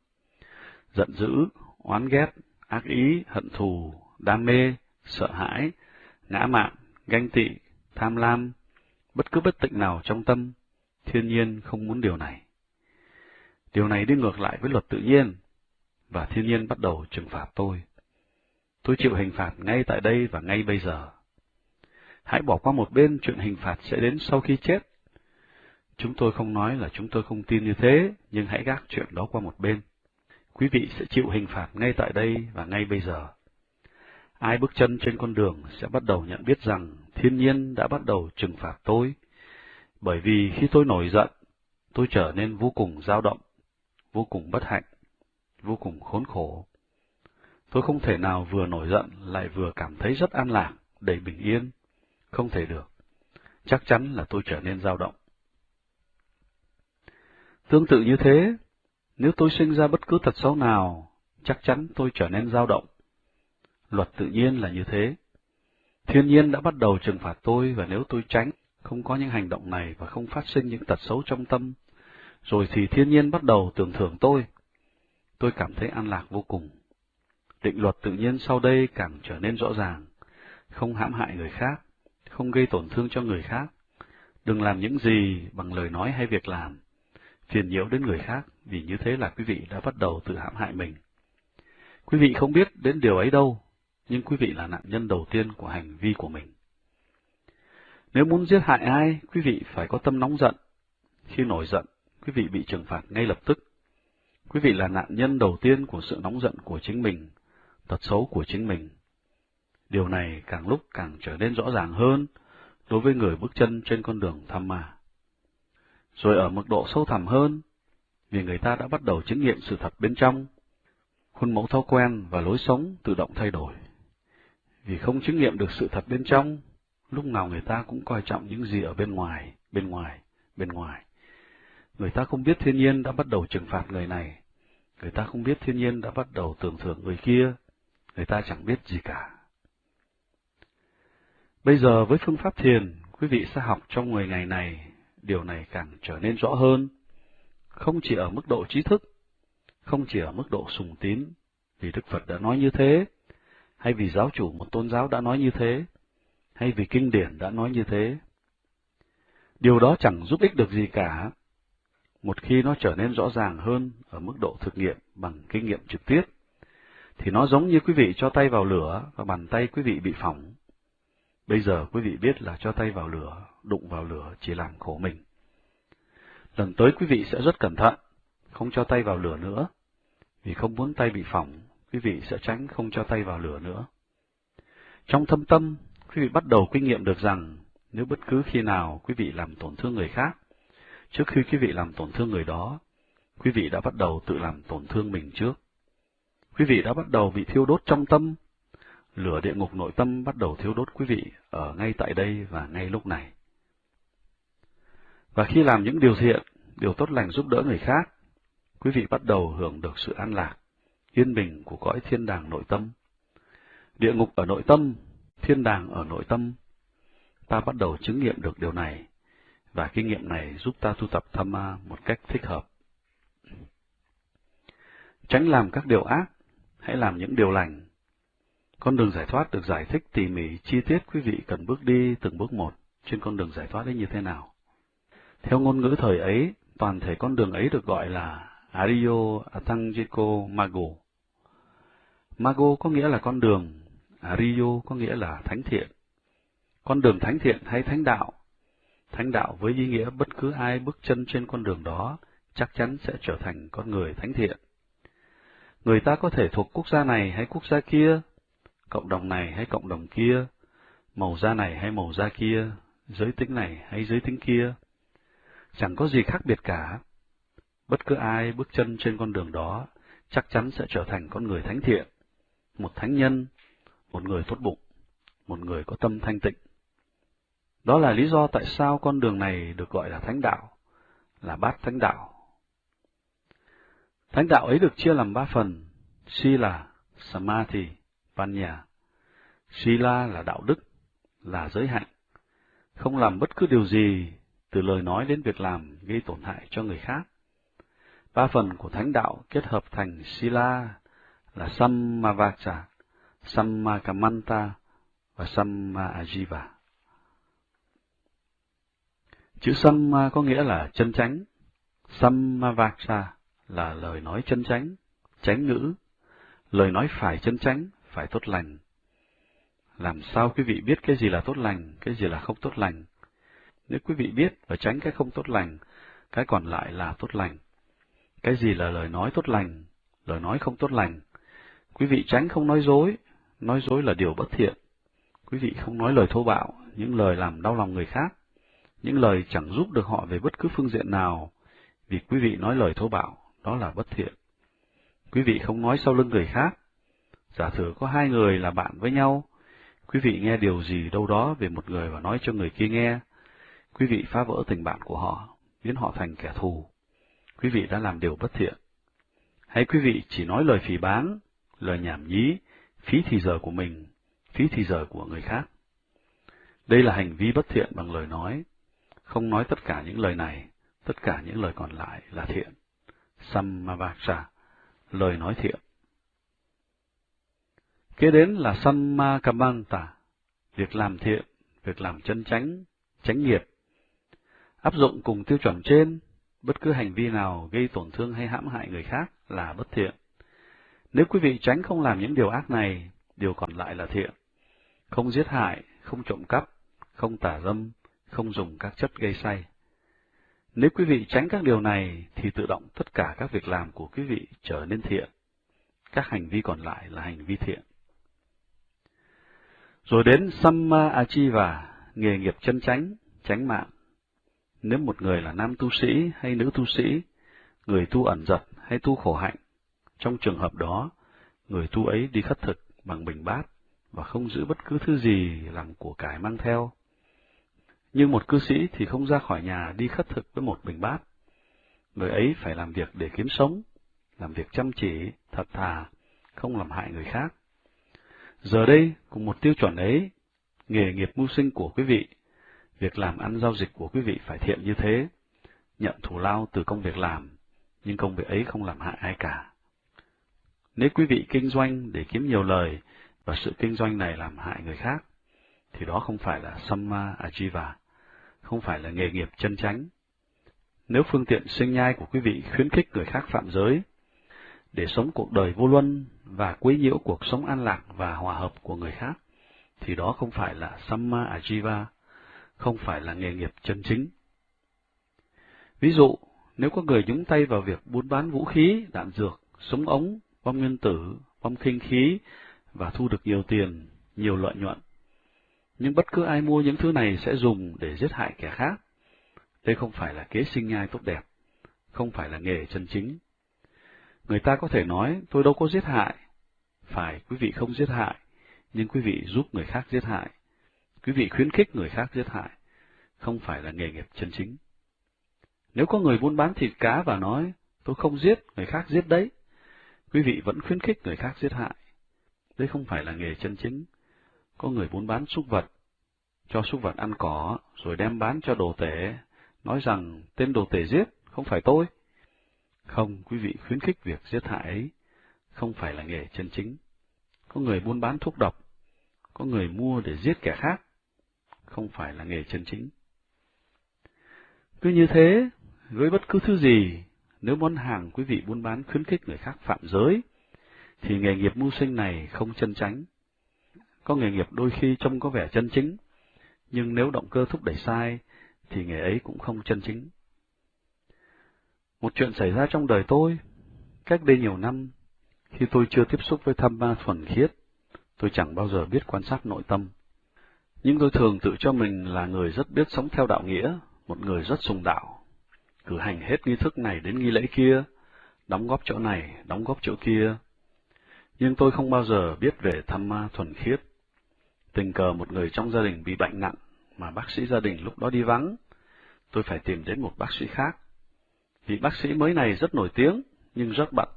A: giận dữ, oán ghét, ác ý, hận thù, đam mê, sợ hãi, ngã mạn, ganh tị, tham lam, bất cứ bất tịnh nào trong tâm, thiên nhiên không muốn điều này. Điều này đi ngược lại với luật tự nhiên, và thiên nhiên bắt đầu trừng phạt tôi. Tôi chịu hình phạt ngay tại đây và ngay bây giờ. Hãy bỏ qua một bên chuyện hình phạt sẽ đến sau khi chết. Chúng tôi không nói là chúng tôi không tin như thế, nhưng hãy gác chuyện đó qua một bên. Quý vị sẽ chịu hình phạt ngay tại đây và ngay bây giờ. Ai bước chân trên con đường sẽ bắt đầu nhận biết rằng thiên nhiên đã bắt đầu trừng phạt tôi, bởi vì khi tôi nổi giận, tôi trở nên vô cùng dao động, vô cùng bất hạnh, vô cùng khốn khổ. Tôi không thể nào vừa nổi giận lại vừa cảm thấy rất an lạc, đầy bình yên. Không thể được. Chắc chắn là tôi trở nên dao động. Tương tự như thế, nếu tôi sinh ra bất cứ tật xấu nào, chắc chắn tôi trở nên dao động. Luật tự nhiên là như thế. Thiên nhiên đã bắt đầu trừng phạt tôi và nếu tôi tránh, không có những hành động này và không phát sinh những tật xấu trong tâm, rồi thì thiên nhiên bắt đầu tưởng thưởng tôi. Tôi cảm thấy an lạc vô cùng. Định luật tự nhiên sau đây càng trở nên rõ ràng, không hãm hại người khác, không gây tổn thương cho người khác, đừng làm những gì bằng lời nói hay việc làm, phiền nhiễu đến người khác, vì như thế là quý vị đã bắt đầu tự hãm hại mình. Quý vị không biết đến điều ấy đâu, nhưng quý vị là nạn nhân đầu tiên của hành vi của mình. Nếu muốn giết hại ai, quý vị phải có tâm nóng giận. Khi nổi giận, quý vị bị trừng phạt ngay lập tức. Quý vị là nạn nhân đầu tiên của sự nóng giận của chính mình, tật xấu của chính mình. Điều này càng lúc càng trở nên rõ ràng hơn đối với người bước chân trên con đường tham ma. Rồi ở mức độ sâu thẳm hơn, vì người ta đã bắt đầu chứng nghiệm sự thật bên trong, khuôn mẫu thói quen và lối sống tự động thay đổi. Vì không chứng nghiệm được sự thật bên trong, lúc nào người ta cũng coi trọng những gì ở bên ngoài, bên ngoài, bên ngoài. Người ta không biết thiên nhiên đã bắt đầu trừng phạt người này, người ta không biết thiên nhiên đã bắt đầu tưởng thưởng người kia, người ta chẳng biết gì cả. Bây giờ với phương pháp thiền, quý vị sẽ học trong 10 ngày này, điều này càng trở nên rõ hơn, không chỉ ở mức độ trí thức, không chỉ ở mức độ sùng tín, vì Đức Phật đã nói như thế, hay vì giáo chủ một tôn giáo đã nói như thế, hay vì kinh điển đã nói như thế. Điều đó chẳng giúp ích được gì cả, một khi nó trở nên rõ ràng hơn ở mức độ thực nghiệm bằng kinh nghiệm trực tiếp, thì nó giống như quý vị cho tay vào lửa và bàn tay quý vị bị phỏng. Bây giờ quý vị biết là cho tay vào lửa, đụng vào lửa chỉ làm khổ mình. Lần tới quý vị sẽ rất cẩn thận, không cho tay vào lửa nữa, vì không muốn tay bị phỏng, quý vị sẽ tránh không cho tay vào lửa nữa. Trong thâm tâm, quý vị bắt đầu kinh nghiệm được rằng nếu bất cứ khi nào quý vị làm tổn thương người khác, trước khi quý vị làm tổn thương người đó, quý vị đã bắt đầu tự làm tổn thương mình trước. Quý vị đã bắt đầu bị thiêu đốt trong tâm, lửa địa ngục nội tâm bắt đầu thiêu đốt quý vị ở ngay tại đây và ngay lúc này. Và khi làm những điều thiện, điều tốt lành giúp đỡ người khác, quý vị bắt đầu hưởng được sự an lạc, yên bình của cõi thiên đàng nội tâm. Địa ngục ở nội tâm, thiên đàng ở nội tâm. Ta bắt đầu chứng nghiệm được điều này, và kinh nghiệm này giúp ta tu tập tham ma một cách thích hợp. Tránh làm các điều ác, hãy làm những điều lành. Con đường giải thoát được giải thích tỉ mỉ chi tiết quý vị cần bước đi từng bước một trên con đường giải thoát ấy như thế nào. Theo ngôn ngữ thời ấy, toàn thể con đường ấy được gọi là Ariyo Atangiko Mago. Mago có nghĩa là con đường, Ariyo có nghĩa là thánh thiện. Con đường thánh thiện hay thánh đạo. Thánh đạo với ý nghĩa bất cứ ai bước chân trên con đường đó chắc chắn sẽ trở thành con người thánh thiện. Người ta có thể thuộc quốc gia này hay quốc gia kia, cộng đồng này hay cộng đồng kia, màu da này hay màu da kia, giới tính này hay giới tính kia. Chẳng có gì khác biệt cả. Bất cứ ai bước chân trên con đường đó chắc chắn sẽ trở thành con người thánh thiện, một thánh nhân, một người tốt bụng, một người có tâm thanh tịnh. Đó là lý do tại sao con đường này được gọi là thánh đạo, là bát thánh đạo. Thánh đạo ấy được chia làm ba phần, Sila, Samadhi, Panya. Sila là đạo đức, là giới hạnh, không làm bất cứ điều gì từ lời nói đến việc làm gây tổn hại cho người khác. Ba phần của thánh đạo kết hợp thành Sila là Sammavacha, Sammakamanta và Samma Ajiva. Chữ Samma có nghĩa là chân chánh, Sammavaksa là lời nói chân chánh, chánh ngữ, lời nói phải chân chánh, phải tốt lành. Làm sao quý vị biết cái gì là tốt lành, cái gì là không tốt lành? Nếu quý vị biết và tránh cái không tốt lành, cái còn lại là tốt lành. Cái gì là lời nói tốt lành, lời nói không tốt lành? Quý vị tránh không nói dối, nói dối là điều bất thiện. Quý vị không nói lời thô bạo, những lời làm đau lòng người khác, những lời chẳng giúp được họ về bất cứ phương diện nào, vì quý vị nói lời thô bạo, đó là bất thiện. Quý vị không nói sau lưng người khác. Giả sử có hai người là bạn với nhau, quý vị nghe điều gì đâu đó về một người và nói cho người kia nghe, quý vị phá vỡ tình bạn của họ, biến họ thành kẻ thù. Quý vị đã làm điều bất thiện. Hay quý vị chỉ nói lời phỉ báng, lời nhảm nhí, phí thì giờ của mình, phí thì giờ của người khác. Đây là hành vi bất thiện bằng lời nói. Không nói tất cả những lời này, tất cả những lời còn lại là thiện. Sammavacha, lời nói thiện. Kế đến là Sammakamanta, việc làm thiện, việc làm chân chánh, chánh nghiệp. Áp dụng cùng tiêu chuẩn trên, bất cứ hành vi nào gây tổn thương hay hãm hại người khác là bất thiện. Nếu quý vị tránh không làm những điều ác này, điều còn lại là thiện. Không giết hại, không trộm cắp, không tả dâm, không dùng các chất gây say. Nếu quý vị tránh các điều này, thì tự động tất cả các việc làm của quý vị trở nên thiện. Các hành vi còn lại là hành vi thiện. Rồi đến Samma Achiva, nghề nghiệp chân chánh, chánh mạng. Nếu một người là nam tu sĩ hay nữ tu sĩ, người tu ẩn giật hay tu khổ hạnh, trong trường hợp đó, người tu ấy đi khất thực bằng bình bát và không giữ bất cứ thứ gì làm của cải mang theo. Nhưng một cư sĩ thì không ra khỏi nhà đi khất thực với một bình bát. Người ấy phải làm việc để kiếm sống, làm việc chăm chỉ, thật thà, không làm hại người khác. Giờ đây, cùng một tiêu chuẩn ấy, nghề nghiệp mưu sinh của quý vị, việc làm ăn giao dịch của quý vị phải thiện như thế, nhận thù lao từ công việc làm, nhưng công việc ấy không làm hại ai cả. Nếu quý vị kinh doanh để kiếm nhiều lời, và sự kinh doanh này làm hại người khác, thì đó không phải là Samma Ajiva, không phải là nghề nghiệp chân chánh. Nếu phương tiện sinh nhai của quý vị khuyến khích người khác phạm giới, để sống cuộc đời vô luân và quấy nhiễu cuộc sống an lạc và hòa hợp của người khác, thì đó không phải là Samma Ajiva, không phải là nghề nghiệp chân chính. Ví dụ, nếu có người nhúng tay vào việc buôn bán vũ khí, đạn dược, súng ống, bom nguyên tử, bom khinh khí và thu được nhiều tiền, nhiều lợi nhuận. Nhưng bất cứ ai mua những thứ này sẽ dùng để giết hại kẻ khác. Đây không phải là kế sinh nhai tốt đẹp, không phải là nghề chân chính. Người ta có thể nói, tôi đâu có giết hại. Phải, quý vị không giết hại, nhưng quý vị giúp người khác giết hại. Quý vị khuyến khích người khác giết hại, không phải là nghề nghiệp chân chính. Nếu có người buôn bán thịt cá và nói, tôi không giết, người khác giết đấy, quý vị vẫn khuyến khích người khác giết hại. Đây không phải là nghề chân chính. Có người muốn bán súc vật, cho súc vật ăn cỏ, rồi đem bán cho đồ tể, nói rằng tên đồ tể giết, không phải tôi. Không, quý vị khuyến khích việc giết hại ấy, không phải là nghề chân chính. Có người buôn bán thuốc độc, có người mua để giết kẻ khác, không phải là nghề chân chính. Cứ như thế, với bất cứ thứ gì, nếu món hàng quý vị buôn bán khuyến khích người khác phạm giới, thì nghề nghiệp mưu sinh này không chân chánh. Có nghề nghiệp đôi khi trông có vẻ chân chính, nhưng nếu động cơ thúc đẩy sai, thì nghề ấy cũng không chân chính. Một chuyện xảy ra trong đời tôi, cách đây nhiều năm, khi tôi chưa tiếp xúc với tham ma thuần khiết, tôi chẳng bao giờ biết quan sát nội tâm. Nhưng tôi thường tự cho mình là người rất biết sống theo đạo nghĩa, một người rất sùng đạo, cử hành hết nghi thức này đến nghi lễ kia, đóng góp chỗ này, đóng góp chỗ kia, nhưng tôi không bao giờ biết về thăm ma thuần khiết. Tình cờ một người trong gia đình bị bệnh nặng, mà bác sĩ gia đình lúc đó đi vắng. Tôi phải tìm đến một bác sĩ khác. Vị bác sĩ mới này rất nổi tiếng, nhưng rất bận.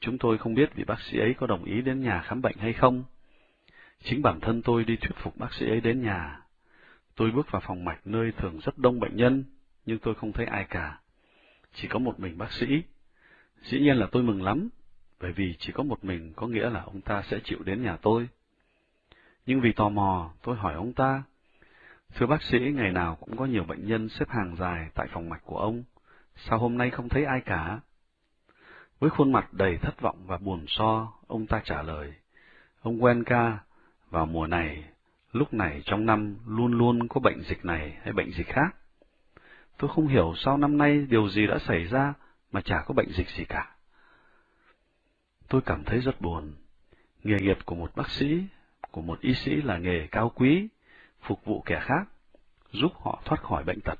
A: Chúng tôi không biết vị bác sĩ ấy có đồng ý đến nhà khám bệnh hay không. Chính bản thân tôi đi thuyết phục bác sĩ ấy đến nhà. Tôi bước vào phòng mạch nơi thường rất đông bệnh nhân, nhưng tôi không thấy ai cả. Chỉ có một mình bác sĩ. Dĩ nhiên là tôi mừng lắm, bởi vì chỉ có một mình có nghĩa là ông ta sẽ chịu đến nhà tôi. Nhưng vì tò mò, tôi hỏi ông ta, Thưa bác sĩ, ngày nào cũng có nhiều bệnh nhân xếp hàng dài tại phòng mạch của ông, sao hôm nay không thấy ai cả? Với khuôn mặt đầy thất vọng và buồn so, ông ta trả lời, Ông Wenka, vào mùa này, lúc này trong năm luôn luôn có bệnh dịch này hay bệnh dịch khác. Tôi không hiểu sao năm nay điều gì đã xảy ra mà chả có bệnh dịch gì cả. Tôi cảm thấy rất buồn. Nghề nghiệp của một bác sĩ, của một y sĩ là nghề cao quý, phục vụ kẻ khác, giúp họ thoát khỏi bệnh tật.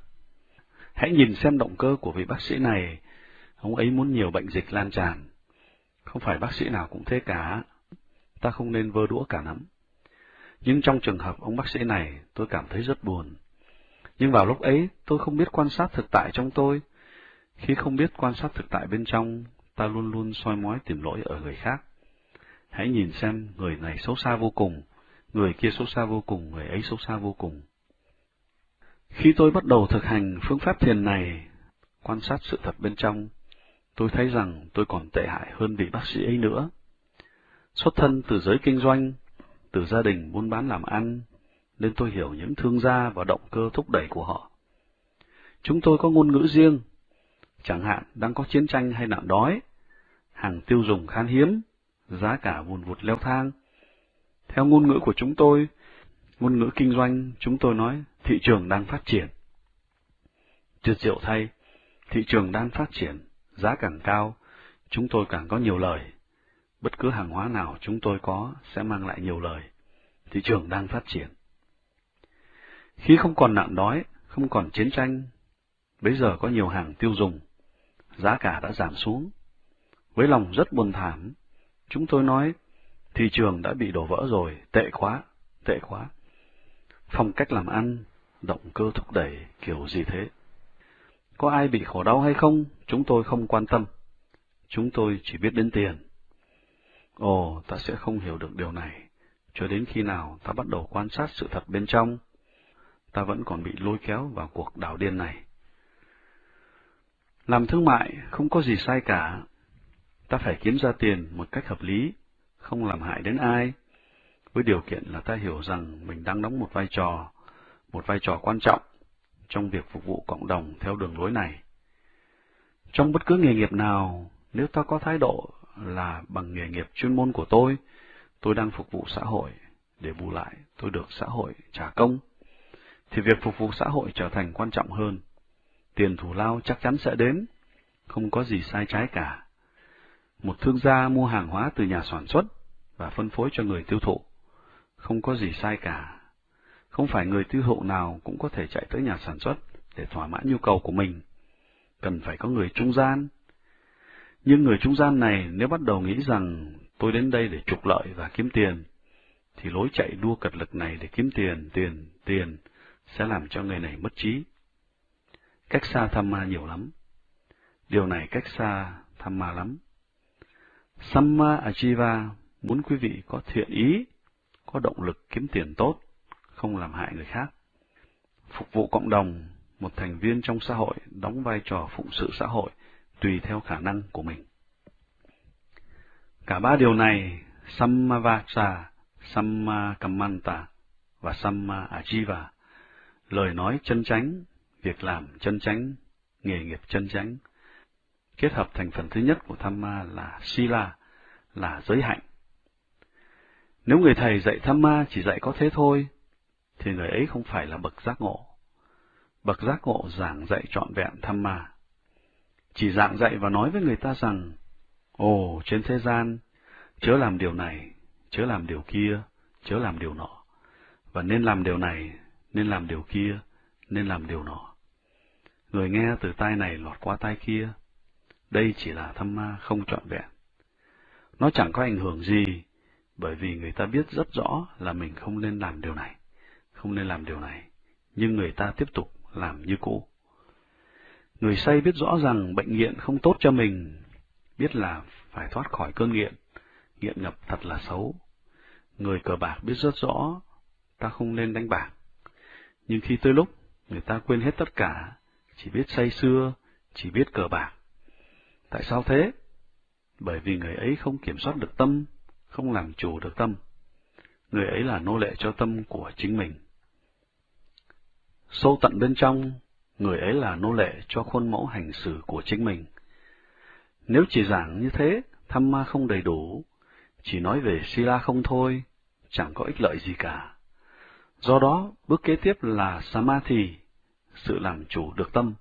A: Hãy nhìn xem động cơ của vị bác sĩ này. Ông ấy muốn nhiều bệnh dịch lan tràn. Không phải bác sĩ nào cũng thế cả. Ta không nên vơ đũa cả nắm. Nhưng trong trường hợp ông bác sĩ này, tôi cảm thấy rất buồn. Nhưng vào lúc ấy, tôi không biết quan sát thực tại trong tôi. Khi không biết quan sát thực tại bên trong, ta luôn luôn soi mói tìm lỗi ở người khác. Hãy nhìn xem người này xấu xa vô cùng, người kia xấu xa vô cùng, người ấy xấu xa vô cùng. Khi tôi bắt đầu thực hành phương pháp thiền này, quan sát sự thật bên trong, tôi thấy rằng tôi còn tệ hại hơn vị bác sĩ ấy nữa. Xuất thân từ giới kinh doanh, từ gia đình buôn bán làm ăn, nên tôi hiểu những thương gia và động cơ thúc đẩy của họ. Chúng tôi có ngôn ngữ riêng, chẳng hạn đang có chiến tranh hay nạn đói, hàng tiêu dùng khan hiếm, giá cả vùn vụt leo thang. Theo ngôn ngữ của chúng tôi, ngôn ngữ kinh doanh, chúng tôi nói thị trường đang phát triển. Tuyệt diệu thay, thị trường đang phát triển, giá càng cao, chúng tôi càng có nhiều lời. Bất cứ hàng hóa nào chúng tôi có sẽ mang lại nhiều lời. Thị trường đang phát triển. Khi không còn nạn đói, không còn chiến tranh, bây giờ có nhiều hàng tiêu dùng, giá cả đã giảm xuống. Với lòng rất buồn thảm, chúng tôi nói, thị trường đã bị đổ vỡ rồi, tệ quá, tệ quá. Phong cách làm ăn, động cơ thúc đẩy, kiểu gì thế? Có ai bị khổ đau hay không, chúng tôi không quan tâm. Chúng tôi chỉ biết đến tiền. Ồ, ta sẽ không hiểu được điều này, cho đến khi nào ta bắt đầu quan sát sự thật bên trong. Ta vẫn còn bị lôi kéo vào cuộc đảo điên này. Làm thương mại không có gì sai cả. Ta phải kiếm ra tiền một cách hợp lý, không làm hại đến ai, với điều kiện là ta hiểu rằng mình đang đóng một vai trò, một vai trò quan trọng trong việc phục vụ cộng đồng theo đường lối này. Trong bất cứ nghề nghiệp nào, nếu ta có thái độ là bằng nghề nghiệp chuyên môn của tôi, tôi đang phục vụ xã hội, để bù lại tôi được xã hội trả công, thì việc phục vụ xã hội trở thành quan trọng hơn. Tiền thù lao chắc chắn sẽ đến, không có gì sai trái cả. Một thương gia mua hàng hóa từ nhà sản xuất và phân phối cho người tiêu thụ, không có gì sai cả. Không phải người tiêu thụ nào cũng có thể chạy tới nhà sản xuất để thỏa mãn nhu cầu của mình. Cần phải có người trung gian. Nhưng người trung gian này nếu bắt đầu nghĩ rằng tôi đến đây để trục lợi và kiếm tiền, thì lối chạy đua cật lực này để kiếm tiền, tiền, tiền sẽ làm cho người này mất trí. Cách xa tham ma nhiều lắm. Điều này cách xa tham ma lắm. Samma Ajiva muốn quý vị có thiện ý, có động lực kiếm tiền tốt, không làm hại người khác. Phục vụ cộng đồng, một thành viên trong xã hội đóng vai trò phụng sự xã hội tùy theo khả năng của mình. Cả ba điều này, Sammavasa, Sammakamanta và Samma Ajiva, lời nói chân chánh, việc làm chân chánh, nghề nghiệp chân chánh, kết hợp thành phần thứ nhất của tham ma là Sila, là giới hạnh. Nếu người thầy dạy tham ma chỉ dạy có thế thôi, thì người ấy không phải là bậc giác ngộ. Bậc giác ngộ giảng dạy trọn vẹn tham ma. Chỉ giảng dạy và nói với người ta rằng, Ồ, trên thế gian, chớ làm điều này, chớ làm điều kia, chớ làm điều nọ, và nên làm điều này, nên làm điều kia, nên làm điều nọ. Người nghe từ tai này lọt qua tai kia, đây chỉ là thâm ma không trọn vẹn. Nó chẳng có ảnh hưởng gì, bởi vì người ta biết rất rõ là mình không nên làm điều này, không nên làm điều này, nhưng người ta tiếp tục làm như cũ. Người say biết rõ rằng bệnh nghiện không tốt cho mình, biết là phải thoát khỏi cơn nghiện, nghiện ngập thật là xấu. Người cờ bạc biết rất rõ, ta không nên đánh bạc. Nhưng khi tới lúc, người ta quên hết tất cả, chỉ biết say xưa, chỉ biết cờ bạc. Tại sao thế? Bởi vì người ấy không kiểm soát được tâm, không làm chủ được tâm. Người ấy là nô lệ cho tâm của chính mình. Sâu tận bên trong, người ấy là nô lệ cho khuôn mẫu hành xử của chính mình. Nếu chỉ giảng như thế, tham ma không đầy đủ, chỉ nói về Sila không thôi, chẳng có ích lợi gì cả. Do đó, bước kế tiếp là Samadhi, sự làm chủ được tâm.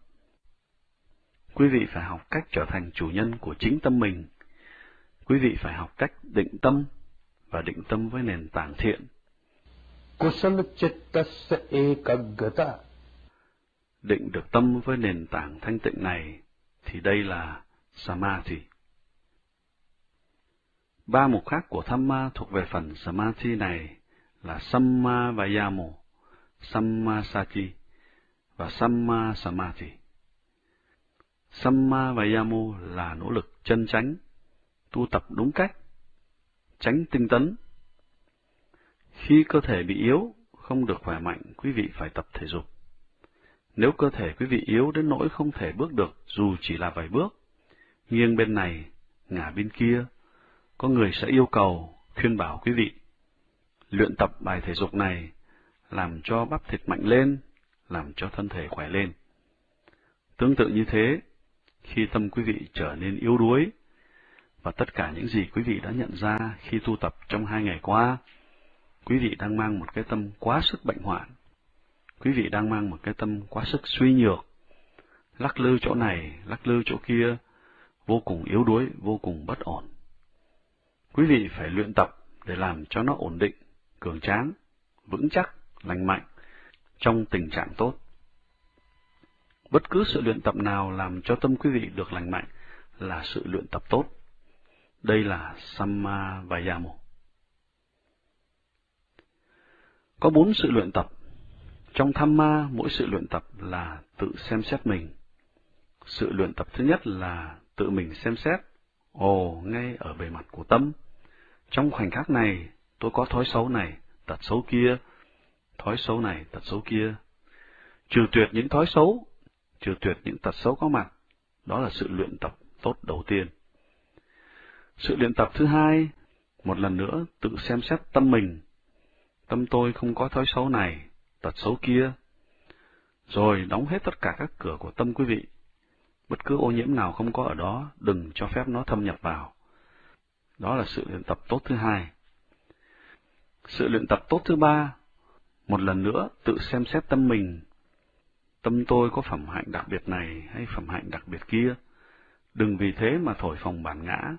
A: Quý vị phải học cách trở thành chủ nhân của chính tâm mình. Quý vị phải học cách định tâm và định tâm với nền tảng thiện. Định được tâm với nền tảng thanh tịnh này thì đây là Samadhi. Ba mục khác của Thamma thuộc về phần Samadhi này là Samma Vayamo, Samma Sati và Samma Samadhi. Samma Vayamo là nỗ lực chân chánh, tu tập đúng cách, tránh tinh tấn. Khi cơ thể bị yếu, không được khỏe mạnh, quý vị phải tập thể dục. Nếu cơ thể quý vị yếu đến nỗi không thể bước được dù chỉ là vài bước, nghiêng bên này, ngả bên kia, có người sẽ yêu cầu, khuyên bảo quý vị. Luyện tập bài thể dục này, làm cho bắp thịt mạnh lên, làm cho thân thể khỏe lên. Tương tự như thế, khi tâm quý vị trở nên yếu đuối, và tất cả những gì quý vị đã nhận ra khi tu tập trong hai ngày qua, quý vị đang mang một cái tâm quá sức bệnh hoạn. Quý vị đang mang một cái tâm quá sức suy nhược, lắc lư chỗ này, lắc lư chỗ kia, vô cùng yếu đuối, vô cùng bất ổn. Quý vị phải luyện tập để làm cho nó ổn định, cường tráng, vững chắc, lành mạnh, trong tình trạng tốt. Bất cứ sự luyện tập nào làm cho tâm quý vị được lành mạnh là sự luyện tập tốt. Đây là Samma Vayamo. Có bốn sự luyện tập. Trong tham ma, mỗi sự luyện tập là tự xem xét mình. Sự luyện tập thứ nhất là tự mình xem xét. Ồ, ngay ở bề mặt của tâm. Trong khoảnh khắc này, tôi có thói xấu này, tật xấu kia, thói xấu này, tật xấu kia. Trừ tuyệt những thói xấu, trừ tuyệt những tật xấu có mặt, đó là sự luyện tập tốt đầu tiên. Sự luyện tập thứ hai, một lần nữa tự xem xét tâm mình. Tâm tôi không có thói xấu này, tật xấu kia. Rồi đóng hết tất cả các cửa của tâm quý vị. Bất cứ ô nhiễm nào không có ở đó, đừng cho phép nó thâm nhập vào. Đó là sự luyện tập tốt thứ hai. Sự luyện tập tốt thứ ba, một lần nữa tự xem xét tâm mình. Tâm tôi có phẩm hạnh đặc biệt này hay phẩm hạnh đặc biệt kia. Đừng vì thế mà thổi phồng bản ngã.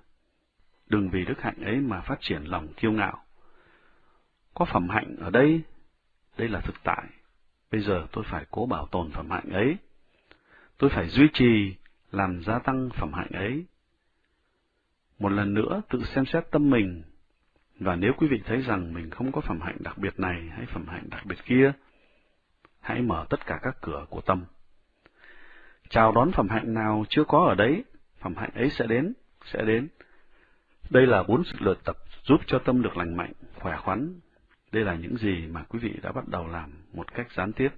A: Đừng vì đức hạnh ấy mà phát triển lòng kiêu ngạo. Có phẩm hạnh ở đây, đây là thực tại. Bây giờ tôi phải cố bảo tồn phẩm hạnh ấy. Tôi phải duy trì, làm gia tăng phẩm hạnh ấy. Một lần nữa tự xem xét tâm mình, và nếu quý vị thấy rằng mình không có phẩm hạnh đặc biệt này hay phẩm hạnh đặc biệt kia, hãy mở tất cả các cửa của tâm. Chào đón phẩm hạnh nào chưa có ở đấy, phẩm hạnh ấy sẽ đến, sẽ đến. Đây là bốn sự luyện tập giúp cho tâm được lành mạnh, khỏe khoắn. Đây là những gì mà quý vị đã bắt đầu làm một cách gián tiếp.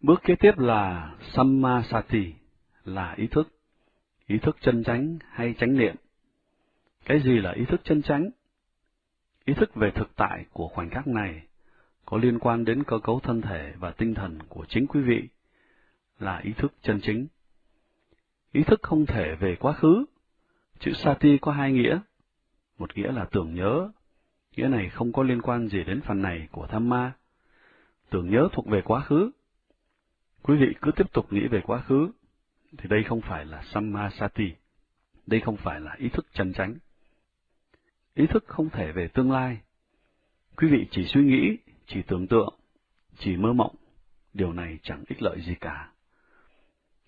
A: Bước kế tiếp là Sammasati, là ý thức. Ý thức chân chánh hay chánh niệm. Cái gì là ý thức chân chánh? Ý thức về thực tại của khoảnh khắc này có liên quan đến cơ cấu thân thể và tinh thần của chính quý vị, là ý thức chân chính. Ý thức không thể về quá khứ. Chữ Sati có hai nghĩa. Một nghĩa là tưởng nhớ, nghĩa này không có liên quan gì đến phần này của tham ma. Tưởng nhớ thuộc về quá khứ. Quý vị cứ tiếp tục nghĩ về quá khứ, thì đây không phải là samma sati, đây không phải là ý thức chân chánh. Ý thức không thể về tương lai. Quý vị chỉ suy nghĩ, chỉ tưởng tượng, chỉ mơ mộng, điều này chẳng ích lợi gì cả.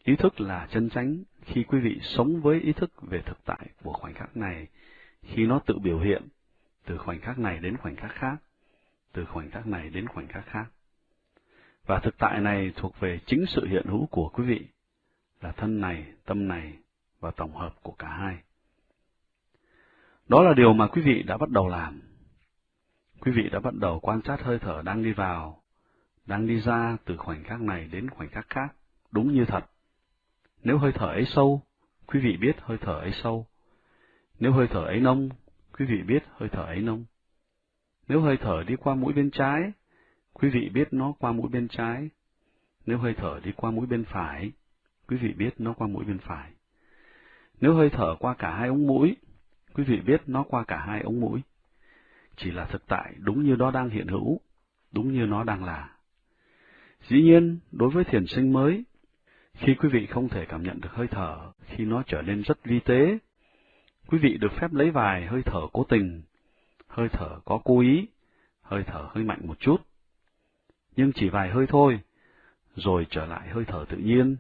A: Ý thức là chân chánh khi quý vị sống với ý thức về thực tại của khoảnh khắc này, khi nó tự biểu hiện, từ khoảnh khắc này đến khoảnh khắc khác, từ khoảnh khắc này đến khoảnh khắc khác. Và thực tại này thuộc về chính sự hiện hữu của quý vị, là thân này, tâm này và tổng hợp của cả hai. Đó là điều mà quý vị đã bắt đầu làm. Quý vị đã bắt đầu quan sát hơi thở đang đi vào, đang đi ra từ khoảnh khắc này đến khoảnh khắc khác, đúng như thật. Nếu hơi thở ấy sâu, quý vị biết hơi thở ấy sâu. Nếu hơi thở ấy nông, quý vị biết hơi thở ấy nông. Nếu hơi thở đi qua mũi bên trái, quý vị biết nó qua mũi bên trái. Nếu hơi thở đi qua mũi bên phải, quý vị biết nó qua mũi bên phải. Nếu hơi thở qua cả hai ống mũi, quý vị biết nó qua cả hai ống mũi. Chỉ là thực tại đúng như nó đang hiện hữu, đúng như nó đang là. Dĩ nhiên, đối với thiền sinh mới, khi quý vị không thể cảm nhận được hơi thở, khi nó trở nên rất vi tế, quý vị được phép lấy vài hơi thở cố tình, hơi thở có cố ý, hơi thở hơi mạnh một chút. Nhưng chỉ vài hơi thôi, rồi trở lại hơi thở tự nhiên,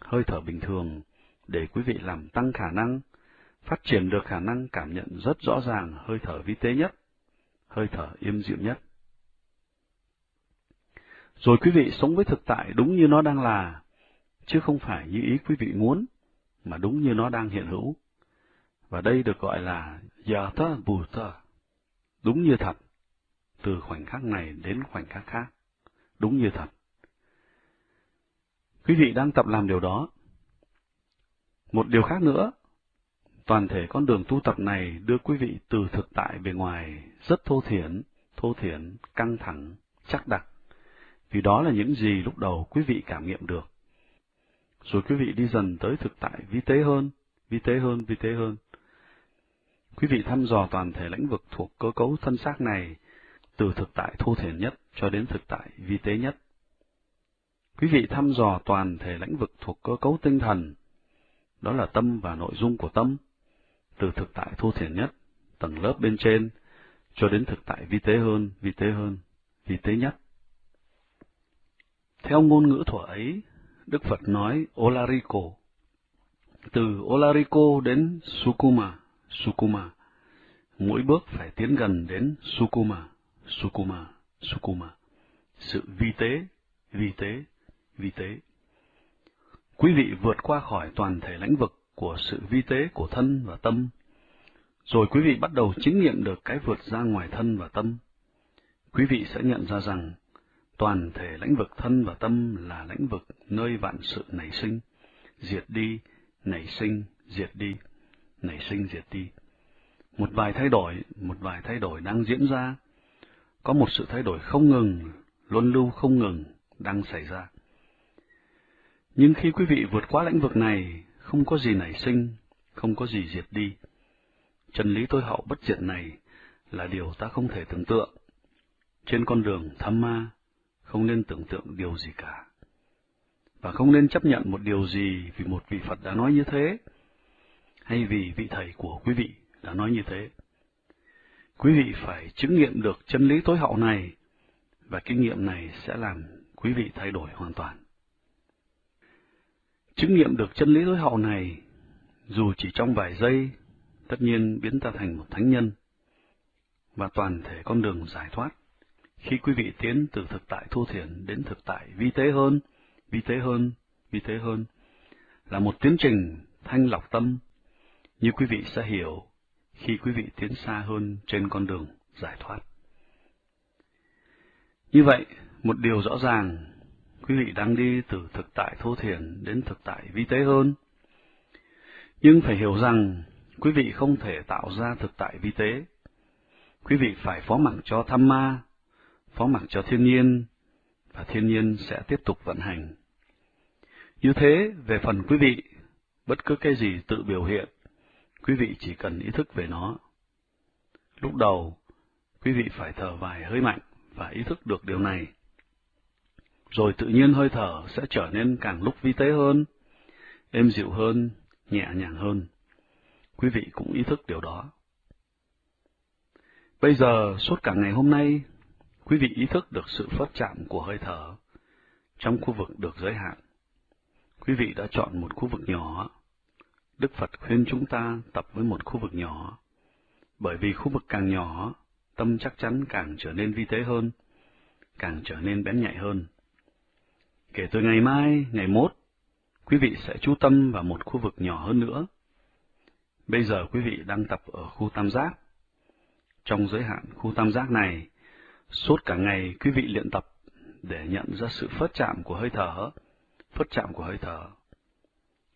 A: hơi thở bình thường để quý vị làm tăng khả năng, phát triển được khả năng cảm nhận rất rõ ràng hơi thở vi tế nhất, hơi thở im dịu nhất. Rồi quý vị sống với thực tại đúng như nó đang là, chứ không phải như ý quý vị muốn, mà đúng như nó đang hiện hữu. Và đây được gọi là yata Bhuta, đúng như thật, từ khoảnh khắc này đến khoảnh khắc khác, đúng như thật. Quý vị đang tập làm điều đó. Một điều khác nữa, toàn thể con đường tu tập này đưa quý vị từ thực tại bề ngoài rất thô thiển, thô thiển, căng thẳng, chắc đặc, vì đó là những gì lúc đầu quý vị cảm nghiệm được. Rồi quý vị đi dần tới thực tại vi tế hơn, vi tế hơn, vi tế hơn. Quý vị thăm dò toàn thể lĩnh vực thuộc cơ cấu thân xác này, từ thực tại thô thiển nhất cho đến thực tại vi tế nhất. Quý vị thăm dò toàn thể lĩnh vực thuộc cơ cấu tinh thần, đó là tâm và nội dung của tâm, từ thực tại thô thiển nhất, tầng lớp bên trên, cho đến thực tại vi tế hơn, vi tế hơn, vi tế nhất. Theo ngôn ngữ thuở ấy, Đức Phật nói Olariko. Từ Olariko đến Sukuma, Sukuma. Mỗi bước phải tiến gần đến Sukuma, Sukuma, Sukuma. Sự vi tế, vi tế, vi tế. Quý vị vượt qua khỏi toàn thể lãnh vực của sự vi tế của thân và tâm, rồi quý vị bắt đầu chứng nghiệm được cái vượt ra ngoài thân và tâm. Quý vị sẽ nhận ra rằng toàn thể lãnh vực thân và tâm là lãnh vực nơi vạn sự nảy sinh, diệt đi, nảy sinh, diệt đi, nảy sinh, diệt đi. Một vài thay đổi, một vài thay đổi đang diễn ra. Có một sự thay đổi không ngừng, luân lưu không ngừng đang xảy ra. Nhưng khi quý vị vượt qua lãnh vực này, không có gì nảy sinh, không có gì diệt đi. Chân lý tối hậu bất diệt này là điều ta không thể tưởng tượng. Trên con đường tham ma, không nên tưởng tượng điều gì cả. Và không nên chấp nhận một điều gì vì một vị Phật đã nói như thế, hay vì vị thầy của quý vị đã nói như thế. Quý vị phải chứng nghiệm được chân lý tối hậu này, và kinh nghiệm này sẽ làm quý vị thay đổi hoàn toàn. Chứng nghiệm được chân lý tối hậu này, dù chỉ trong vài giây, tất nhiên biến ta thành một thánh nhân, và toàn thể con đường giải thoát khi quý vị tiến từ thực tại thô thiển đến thực tại vi tế hơn, vi tế hơn, vi tế hơn, là một tiến trình thanh lọc tâm, như quý vị sẽ hiểu khi quý vị tiến xa hơn trên con đường giải thoát. Như vậy, một điều rõ ràng, quý vị đang đi từ thực tại thô thiển đến thực tại vi tế hơn. Nhưng phải hiểu rằng, quý vị không thể tạo ra thực tại vi tế. Quý vị phải phó mặc cho tham ma, phó mặc cho thiên nhiên, và thiên nhiên sẽ tiếp tục vận hành. Như thế, về phần quý vị, bất cứ cái gì tự biểu hiện, quý vị chỉ cần ý thức về nó. Lúc đầu, quý vị phải thở vài hơi mạnh và ý thức được điều này. Rồi tự nhiên hơi thở sẽ trở nên càng lúc vi tế hơn, êm dịu hơn, nhẹ nhàng hơn. Quý vị cũng ý thức điều đó. Bây giờ, suốt cả ngày hôm nay, quý vị ý thức được sự phất chạm của hơi thở trong khu vực được giới hạn. Quý vị đã chọn một khu vực nhỏ. Đức Phật khuyên chúng ta tập với một khu vực nhỏ, bởi vì khu vực càng nhỏ, tâm chắc chắn càng trở nên vi tế hơn, càng trở nên bén nhạy hơn. Kể từ ngày mai, ngày mốt, quý vị sẽ chú tâm vào một khu vực nhỏ hơn nữa. Bây giờ quý vị đang tập ở khu tam giác. Trong giới hạn khu tam giác này, Suốt cả ngày quý vị luyện tập để nhận ra sự phớt chạm của hơi thở, phớt chạm của hơi thở.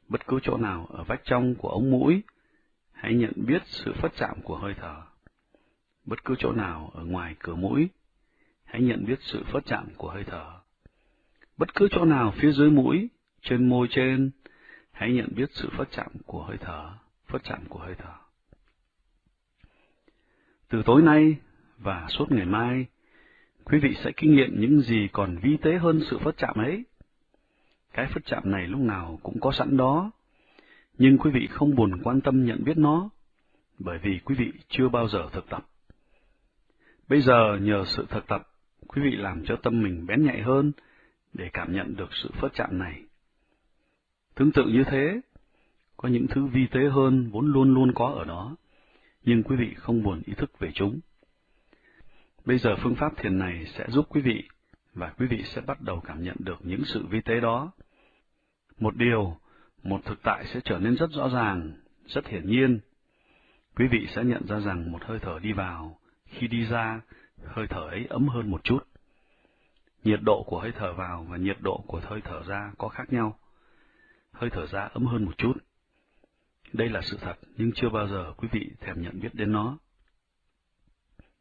A: Bất cứ chỗ nào ở vách trong của ống mũi, hãy nhận biết sự phớt chạm của hơi thở. Bất cứ chỗ nào ở ngoài cửa mũi, hãy nhận biết sự phớt chạm của hơi thở. Bất cứ chỗ nào phía dưới mũi, trên môi trên, hãy nhận biết sự phát chạm của hơi thở, phát chạm của hơi thở. Từ tối nay và suốt ngày mai, quý vị sẽ kinh nghiệm những gì còn vi tế hơn sự phát chạm ấy. Cái phát chạm này lúc nào cũng có sẵn đó, nhưng quý vị không buồn quan tâm nhận biết nó, bởi vì quý vị chưa bao giờ thực tập. Bây giờ nhờ sự thực tập, quý vị làm cho tâm mình bén nhạy hơn để cảm nhận được sự phớt chạm này. Tương tự như thế, có những thứ vi tế hơn vốn luôn luôn có ở đó, nhưng quý vị không buồn ý thức về chúng. Bây giờ phương pháp thiền này sẽ giúp quý vị, và quý vị sẽ bắt đầu cảm nhận được những sự vi tế đó. Một điều, một thực tại sẽ trở nên rất rõ ràng, rất hiển nhiên. Quý vị sẽ nhận ra rằng một hơi thở đi vào, khi đi ra, hơi thở ấy ấm hơn một chút. Nhiệt độ của hơi thở vào và nhiệt độ của hơi thở ra có khác nhau. Hơi thở ra ấm hơn một chút. Đây là sự thật, nhưng chưa bao giờ quý vị thèm nhận biết đến nó.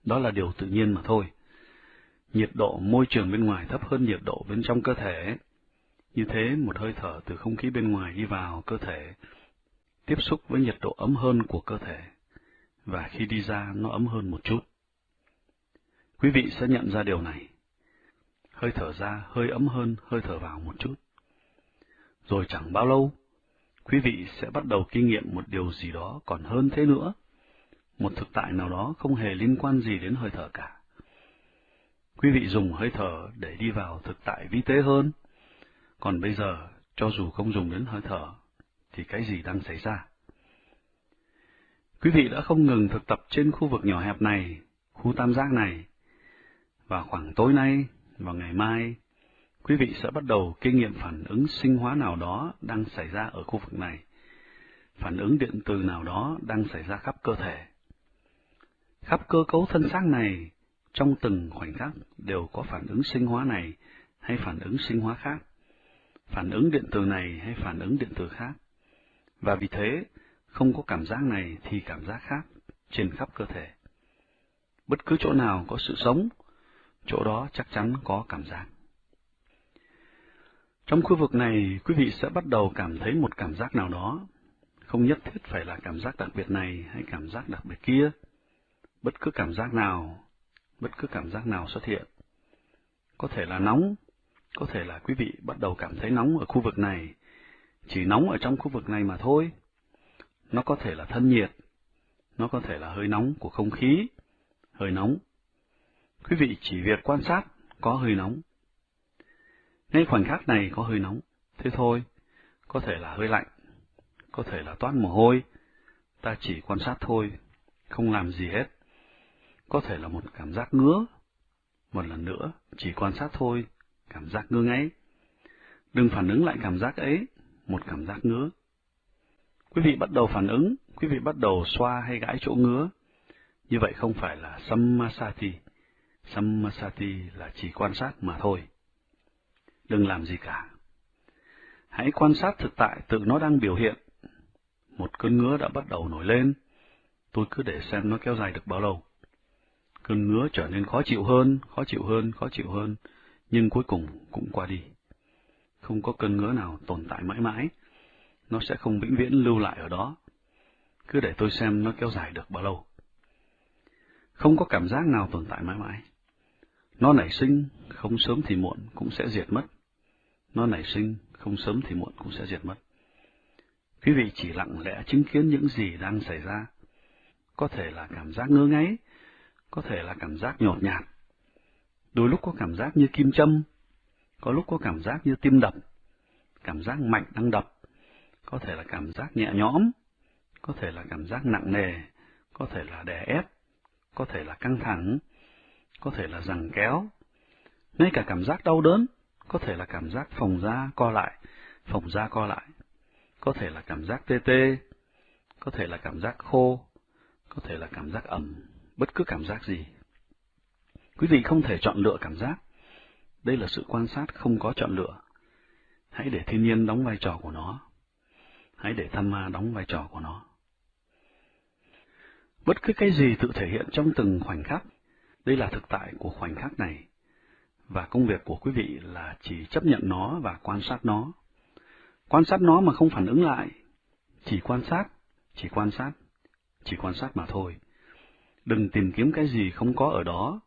A: Đó là điều tự nhiên mà thôi. Nhiệt độ môi trường bên ngoài thấp hơn nhiệt độ bên trong cơ thể. Như thế, một hơi thở từ không khí bên ngoài đi vào cơ thể, tiếp xúc với nhiệt độ ấm hơn của cơ thể, và khi đi ra nó ấm hơn một chút. Quý vị sẽ nhận ra điều này. Hơi thở ra hơi ấm hơn hơi thở vào một chút. Rồi chẳng bao lâu, quý vị sẽ bắt đầu kinh nghiệm một điều gì đó còn hơn thế nữa. Một thực tại nào đó không hề liên quan gì đến hơi thở cả. Quý vị dùng hơi thở để đi vào thực tại vi tế hơn. Còn bây giờ, cho dù không dùng đến hơi thở, thì cái gì đang xảy ra? Quý vị đã không ngừng thực tập trên khu vực nhỏ hẹp này, khu tam giác này, và khoảng tối nay và ngày mai, quý vị sẽ bắt đầu kinh nghiệm phản ứng sinh hóa nào đó đang xảy ra ở khu vực này, phản ứng điện từ nào đó đang xảy ra khắp cơ thể. Khắp cơ cấu thân xác này, trong từng khoảnh khắc đều có phản ứng sinh hóa này hay phản ứng sinh hóa khác, phản ứng điện từ này hay phản ứng điện từ khác. Và vì thế, không có cảm giác này thì cảm giác khác trên khắp cơ thể. Bất cứ chỗ nào có sự sống, chỗ đó chắc chắn có cảm giác. Trong khu vực này, quý vị sẽ bắt đầu cảm thấy một cảm giác nào đó, không nhất thiết phải là cảm giác đặc biệt này hay cảm giác đặc biệt kia. Bất cứ cảm giác nào, bất cứ cảm giác nào xuất hiện. Có thể là nóng, có thể là quý vị bắt đầu cảm thấy nóng ở khu vực này, chỉ nóng ở trong khu vực này mà thôi. Nó có thể là thân nhiệt, nó có thể là hơi nóng của không khí, hơi nóng Quý vị chỉ việc quan sát có hơi nóng. Ngay khoảnh khắc này có hơi nóng, thế thôi, có thể là hơi lạnh, có thể là toát mồ hôi, ta chỉ quan sát thôi, không làm gì hết. Có thể là một cảm giác ngứa, một lần nữa, chỉ quan sát thôi, cảm giác ngứa ngáy. Đừng phản ứng lại cảm giác ấy, một cảm giác ngứa. Quý vị bắt đầu phản ứng, quý vị bắt đầu xoa hay gãi chỗ ngứa. Như vậy không phải là samasati. Sammasati là chỉ quan sát mà thôi. Đừng làm gì cả. Hãy quan sát thực tại tự nó đang biểu hiện. Một cơn ngứa đã bắt đầu nổi lên, tôi cứ để xem nó kéo dài được bao lâu. Cơn ngứa trở nên khó chịu hơn, khó chịu hơn, khó chịu hơn, nhưng cuối cùng cũng qua đi. Không có cơn ngứa nào tồn tại mãi mãi, nó sẽ không vĩnh viễn lưu lại ở đó. Cứ để tôi xem nó kéo dài được bao lâu. Không có cảm giác nào tồn tại mãi mãi. Nó nảy sinh, không sớm thì muộn cũng sẽ diệt mất. Nó nảy sinh, không sớm thì muộn cũng sẽ diệt mất. Quý vị chỉ lặng lẽ chứng kiến những gì đang xảy ra. Có thể là cảm giác ngơ ngáy, có thể là cảm giác nhột nhạt. Đôi lúc có cảm giác như kim châm, có lúc có cảm giác như tim đập, cảm giác mạnh đang đập, có thể là cảm giác nhẹ nhõm, có thể là cảm giác nặng nề, có thể là đè ép, có thể là căng thẳng, có thể là rằng kéo, ngay cả cảm giác đau đớn, có thể là cảm giác phòng da co lại, phòng da co lại, có thể là cảm giác tê tê, có thể là cảm giác khô, có thể là cảm giác ẩm, bất cứ cảm giác gì. Quý vị không thể chọn lựa cảm giác. Đây là sự quan sát không có chọn lựa. Hãy để thiên nhiên đóng vai trò của nó. Hãy để tham ma đóng vai trò của nó. Bất cứ cái gì tự thể hiện trong từng khoảnh khắc đây là thực tại của khoảnh khắc này, và công việc của quý vị là chỉ chấp nhận nó và quan sát nó. Quan sát nó mà không phản ứng lại, chỉ quan sát, chỉ quan sát, chỉ quan sát mà thôi. Đừng tìm kiếm cái gì không có ở đó,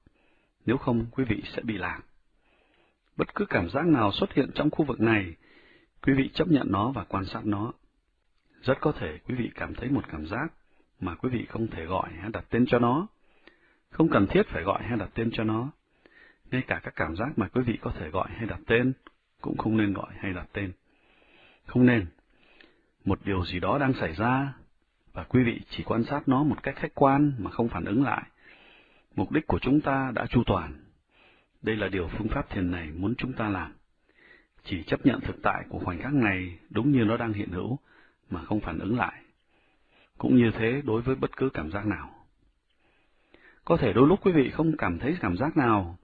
A: nếu không quý vị sẽ bị lạc. Bất cứ cảm giác nào xuất hiện trong khu vực này, quý vị chấp nhận nó và quan sát nó. Rất có thể quý vị cảm thấy một cảm giác mà quý vị không thể gọi hay đặt tên cho nó. Không cần thiết phải gọi hay đặt tên cho nó. Ngay cả các cảm giác mà quý vị có thể gọi hay đặt tên, cũng không nên gọi hay đặt tên. Không nên, một điều gì đó đang xảy ra, và quý vị chỉ quan sát nó một cách khách quan mà không phản ứng lại. Mục đích của chúng ta đã chu toàn. Đây là điều phương pháp thiền này muốn chúng ta làm. Chỉ chấp nhận thực tại của khoảnh khắc này đúng như nó đang hiện hữu, mà không phản ứng lại. Cũng như thế đối với bất cứ cảm giác nào. Có thể đôi lúc quý vị không cảm thấy cảm giác nào.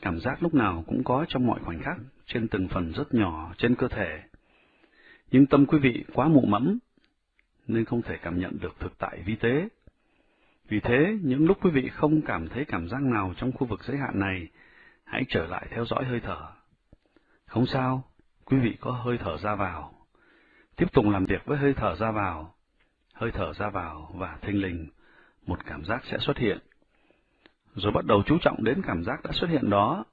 A: Cảm giác lúc nào cũng có trong mọi khoảnh khắc, trên từng phần rất nhỏ trên cơ thể. Nhưng tâm quý vị quá mụ mẫm, nên không thể cảm nhận được thực tại vi tế. Vì thế, những lúc quý vị không cảm thấy cảm giác nào trong khu vực giới hạn này, hãy trở lại theo dõi hơi thở. Không sao, quý vị có hơi thở ra vào. Tiếp tục làm việc với hơi thở ra vào. Hơi thở ra vào và thinh lình, một cảm giác sẽ xuất hiện. Rồi bắt đầu chú trọng đến cảm giác đã xuất hiện đó,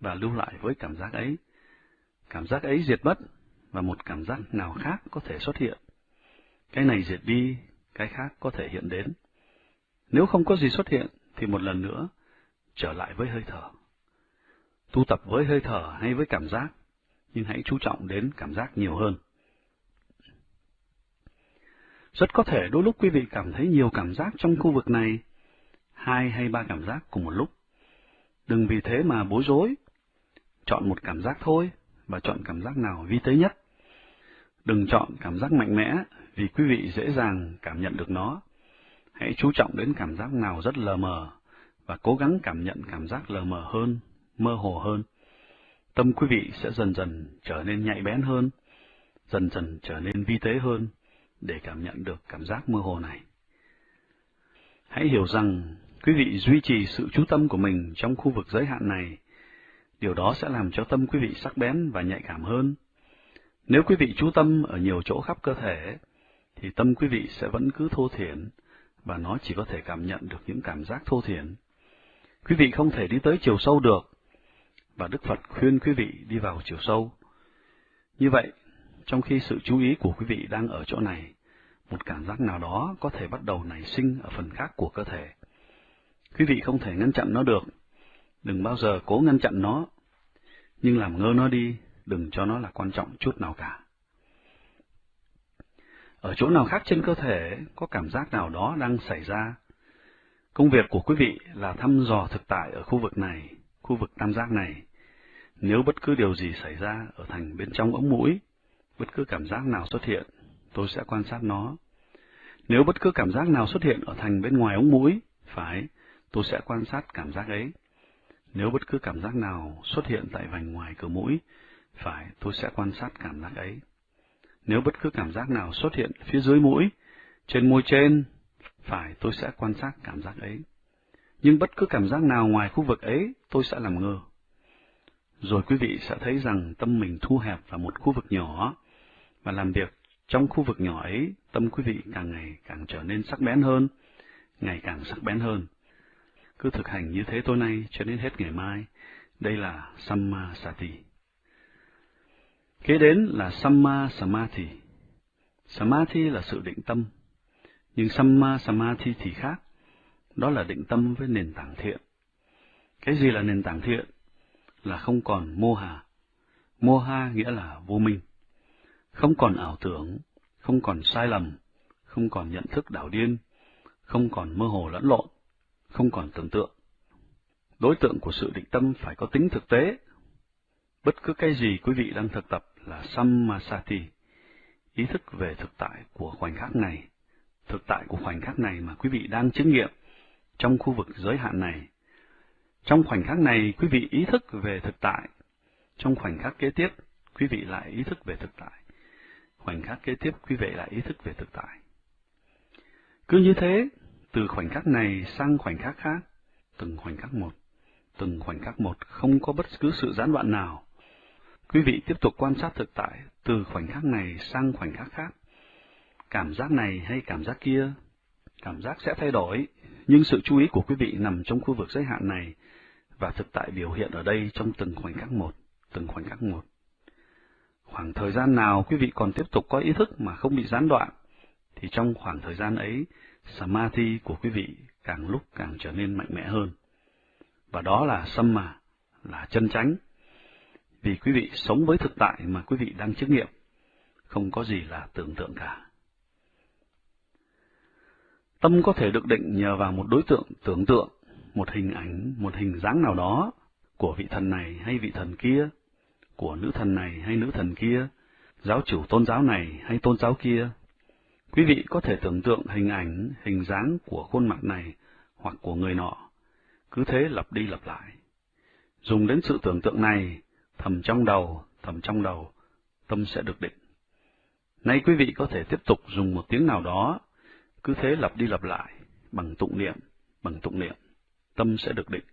A: và lưu lại với cảm giác ấy. Cảm giác ấy diệt mất, và một cảm giác nào khác có thể xuất hiện. Cái này diệt đi, cái khác có thể hiện đến. Nếu không có gì xuất hiện, thì một lần nữa, trở lại với hơi thở. Tu tập với hơi thở hay với cảm giác, nhưng hãy chú trọng đến cảm giác nhiều hơn. Rất có thể đôi lúc quý vị cảm thấy nhiều cảm giác trong khu vực này, hai hay ba cảm giác cùng một lúc. Đừng vì thế mà bối rối. Chọn một cảm giác thôi, và chọn cảm giác nào vi tế nhất. Đừng chọn cảm giác mạnh mẽ, vì quý vị dễ dàng cảm nhận được nó. Hãy chú trọng đến cảm giác nào rất lờ mờ, và cố gắng cảm nhận cảm giác lờ mờ hơn, mơ hồ hơn. Tâm quý vị sẽ dần dần trở nên nhạy bén hơn, dần dần trở nên vi tế hơn, để cảm nhận được cảm giác mơ hồ này. Hãy hiểu rằng, quý vị duy trì sự chú tâm của mình trong khu vực giới hạn này, điều đó sẽ làm cho tâm quý vị sắc bén và nhạy cảm hơn. Nếu quý vị chú tâm ở nhiều chỗ khắp cơ thể, thì tâm quý vị sẽ vẫn cứ thô thiển, và nó chỉ có thể cảm nhận được những cảm giác thô thiển. Quý vị không thể đi tới chiều sâu được, và Đức Phật khuyên quý vị đi vào chiều sâu. Như vậy, trong khi sự chú ý của quý vị đang ở chỗ này, một cảm giác nào đó có thể bắt đầu nảy sinh ở phần khác của cơ thể. Quý vị không thể ngăn chặn nó được, đừng bao giờ cố ngăn chặn nó, nhưng làm ngơ nó đi, đừng cho nó là quan trọng chút nào cả. Ở chỗ nào khác trên cơ thể có cảm giác nào đó đang xảy ra. Công việc của quý vị là thăm dò thực tại ở khu vực này, khu vực tam giác này. Nếu bất cứ điều gì xảy ra ở thành bên trong ống mũi, bất cứ cảm giác nào xuất hiện, tôi sẽ quan sát nó. Nếu bất cứ cảm giác nào xuất hiện ở thành bên ngoài ống mũi, phải, tôi sẽ quan sát cảm giác ấy. Nếu bất cứ cảm giác nào xuất hiện tại vành ngoài cửa mũi, phải, tôi sẽ quan sát cảm giác ấy. Nếu bất cứ cảm giác nào xuất hiện phía dưới mũi, trên môi trên, phải, tôi sẽ quan sát cảm giác ấy. Nhưng bất cứ cảm giác nào ngoài khu vực ấy, tôi sẽ làm ngơ. Rồi quý vị sẽ thấy rằng tâm mình thu hẹp vào một khu vực nhỏ, và làm việc trong khu vực nhỏ ấy, tâm quý vị càng ngày càng trở nên sắc bén hơn, ngày càng sắc bén hơn. Cứ thực hành như thế tối nay cho đến hết ngày mai. Đây là Samma Sati. Kế đến là Samma Samadhi. Samadhi là sự định tâm, nhưng Samma Samadhi thì khác, đó là định tâm với nền tảng thiện. Cái gì là nền tảng thiện? Là không còn mô hà. Mô ha nghĩa là vô minh. Không còn ảo tưởng, không còn sai lầm, không còn nhận thức đảo điên, không còn mơ hồ lẫn lộn, không còn tưởng tượng. Đối tượng của sự định tâm phải có tính thực tế. Bất cứ cái gì quý vị đang thực tập là Sammasati, ý thức về thực tại của khoảnh khắc này, thực tại của khoảnh khắc này mà quý vị đang chứng nghiệm trong khu vực giới hạn này. Trong khoảnh khắc này, quý vị ý thức về thực tại. Trong khoảnh khắc kế tiếp, quý vị lại ý thức về thực tại. Khoảnh khắc kế tiếp, quý vị lại ý thức về thực tại. Cứ như thế, từ khoảnh khắc này sang khoảnh khắc khác, từng khoảnh khắc một, từng khoảnh khắc một không có bất cứ sự gián đoạn nào. Quý vị tiếp tục quan sát thực tại từ khoảnh khắc này sang khoảnh khắc khác. Cảm giác này hay cảm giác kia, cảm giác sẽ thay đổi, nhưng sự chú ý của quý vị nằm trong khu vực giới hạn này, và thực tại biểu hiện ở đây trong từng khoảnh khắc một, từng khoảnh khắc một. Khoảng thời gian nào quý vị còn tiếp tục có ý thức mà không bị gián đoạn, thì trong khoảng thời gian ấy, Samadhi của quý vị càng lúc càng trở nên mạnh mẽ hơn. Và đó là Samma, là chân chánh. Vì quý vị sống với thực tại mà quý vị đang chứng nghiệm, không có gì là tưởng tượng cả. Tâm có thể được định nhờ vào một đối tượng tưởng tượng, một hình ảnh, một hình dáng nào đó của vị thần này hay vị thần kia, của nữ thần này hay nữ thần kia, giáo chủ tôn giáo này hay tôn giáo kia. Quý vị có thể tưởng tượng hình ảnh, hình dáng của khuôn mặt này hoặc của người nọ, cứ thế lặp đi lặp lại. Dùng đến sự tưởng tượng này, thầm trong đầu, thầm trong đầu, tâm sẽ được định. Nay quý vị có thể tiếp tục dùng một tiếng nào đó, cứ thế lặp đi lặp lại, bằng tụng niệm, bằng tụng niệm, tâm sẽ được định.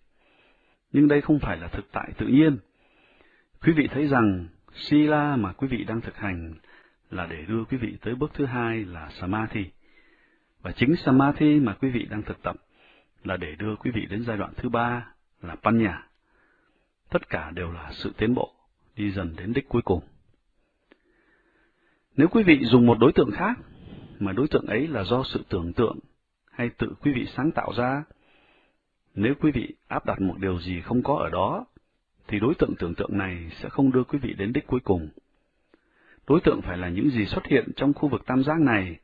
A: Nhưng đây không phải là thực tại tự nhiên. Quý vị thấy rằng Sila mà quý vị đang thực hành là để đưa quý vị tới bước thứ hai là Samadhi. Và chính Samadhi mà quý vị đang thực tập là để đưa quý vị đến giai đoạn thứ ba là Panya. Tất cả đều là sự tiến bộ, đi dần đến đích cuối cùng. Nếu quý vị dùng một đối tượng khác, mà đối tượng ấy là do sự tưởng tượng hay tự quý vị sáng tạo ra, nếu quý vị áp đặt một điều gì không có ở đó, thì đối tượng tưởng tượng này sẽ không đưa quý vị đến đích cuối cùng. Đối tượng phải là những gì xuất hiện trong khu vực tam giác này,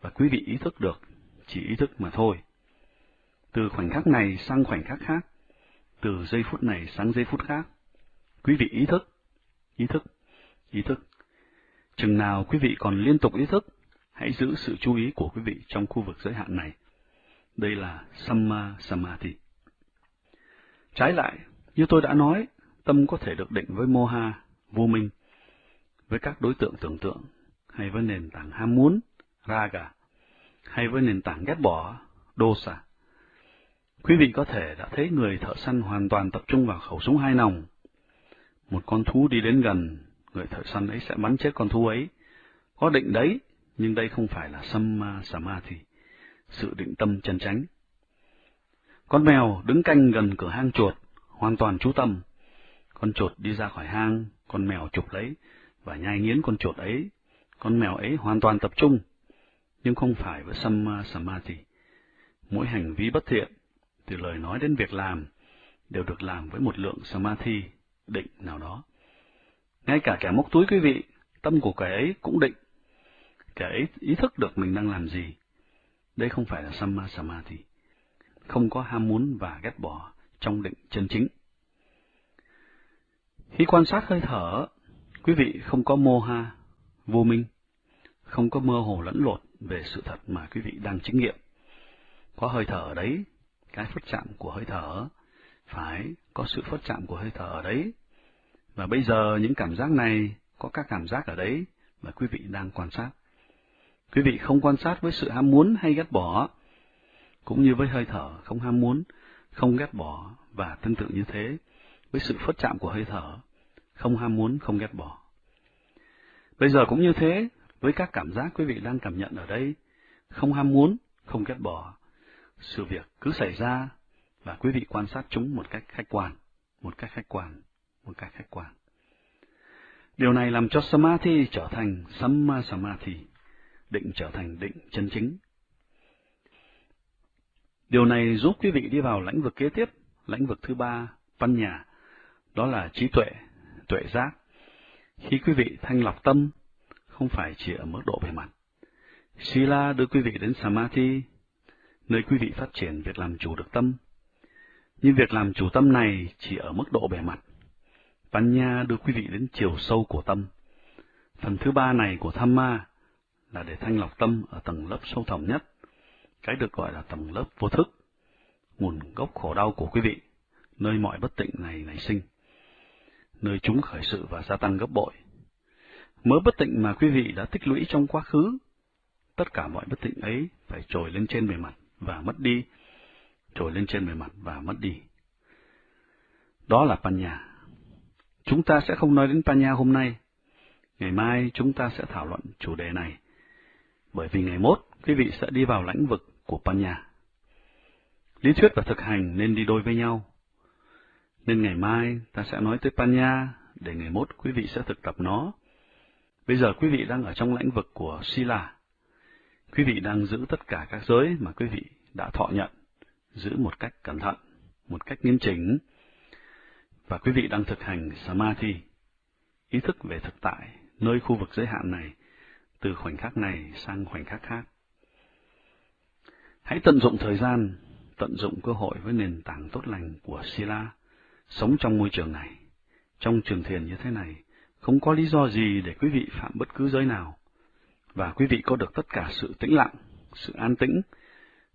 A: và quý vị ý thức được, chỉ ý thức mà thôi. Từ khoảnh khắc này sang khoảnh khắc khác, từ giây phút này sang giây phút khác, quý vị ý thức, ý thức, ý thức. Chừng nào quý vị còn liên tục ý thức, hãy giữ sự chú ý của quý vị trong khu vực giới hạn này. Đây là Samma Samadhi. Trái lại, như tôi đã nói, tâm có thể được định với moha, vô minh, với các đối tượng tưởng tượng, hay với nền tảng ham muốn, raga, hay với nền tảng ghét bỏ, dosa. Quý vị có thể đã thấy người thợ săn hoàn toàn tập trung vào khẩu súng hai nòng. Một con thú đi đến gần, người thợ săn ấy sẽ bắn chết con thú ấy. Có định đấy, nhưng đây không phải là samma à, samadhi, sự định tâm chân chánh. Con mèo đứng canh gần cửa hang chuột, hoàn toàn chú tâm. Con chuột đi ra khỏi hang, con mèo chụp lấy và nhai nghiến con chuột ấy. Con mèo ấy hoàn toàn tập trung, nhưng không phải với samma uh, samadhi. Mỗi hành vi bất thiện, từ lời nói đến việc làm, đều được làm với một lượng samadhi định nào đó. Ngay cả kẻ móc túi quý vị, tâm của kẻ ấy cũng định. Kẻ ấy ý thức được mình đang làm gì. Đây không phải là samma uh, samadhi. Không có ham muốn và ghét bỏ trong định chân chính. Khi quan sát hơi thở, quý vị không có mô ha, vô minh, không có mơ hồ lẫn lộn về sự thật mà quý vị đang chứng nghiệm. Có hơi thở ở đấy, cái phất chạm của hơi thở, phải có sự phất chạm của hơi thở ở đấy. Và bây giờ những cảm giác này có các cảm giác ở đấy mà quý vị đang quan sát. Quý vị không quan sát với sự ham muốn hay ghét bỏ, cũng như với hơi thở không ham muốn, không ghét bỏ và tương tự như thế với sự phất chạm của hơi thở, không ham muốn, không ghét bỏ. Bây giờ cũng như thế, với các cảm giác quý vị đang cảm nhận ở đây, không ham muốn, không ghét bỏ, sự việc cứ xảy ra và quý vị quan sát chúng một cách khách quan, một cách khách quan, một cách khách quan. Điều này làm cho Samadhi trở thành Samma Samadhi, định trở thành định chân chính. Điều này giúp quý vị đi vào lãnh vực kế tiếp, lãnh vực thứ ba, văn nhà, đó là trí tuệ, tuệ giác. Khi quý vị thanh lọc tâm, không phải chỉ ở mức độ bề mặt. Sila đưa quý vị đến Samadhi, nơi quý vị phát triển việc làm chủ được tâm. Nhưng việc làm chủ tâm này chỉ ở mức độ bề mặt. Panya đưa quý vị đến chiều sâu của tâm. Phần thứ ba này của Thamma là để thanh lọc tâm ở tầng lớp sâu thẳm nhất, cái được gọi là tầng lớp vô thức, nguồn gốc khổ đau của quý vị, nơi mọi bất tịnh này nảy sinh, nơi chúng khởi sự và gia tăng gấp bội. Mớ bất tịnh mà quý vị đã tích lũy trong quá khứ, tất cả mọi bất tịnh ấy phải trồi lên trên bề mặt và mất đi, trồi lên trên bề mặt và mất đi. Đó là Panya. Chúng ta sẽ không nói đến Panya hôm nay. Ngày mai chúng ta sẽ thảo luận chủ đề này. Bởi vì ngày mốt, quý vị sẽ đi vào lãnh vực của Panya. Lý thuyết và thực hành nên đi đôi với nhau. Nên ngày mai ta sẽ nói tới Panya, để ngày mốt quý vị sẽ thực tập nó. Bây giờ quý vị đang ở trong lãnh vực của Sila. Quý vị đang giữ tất cả các giới mà quý vị đã thọ nhận, giữ một cách cẩn thận, một cách nghiêm chỉnh, và quý vị đang thực hành Samadhi, ý thức về thực tại, nơi khu vực giới hạn này, từ khoảnh khắc này sang khoảnh khắc khác. Hãy tận dụng thời gian, tận dụng cơ hội với nền tảng tốt lành của Sila, sống trong môi trường này. Trong trường thiền như thế này, không có lý do gì để quý vị phạm bất cứ giới nào, và quý vị có được tất cả sự tĩnh lặng, sự an tĩnh,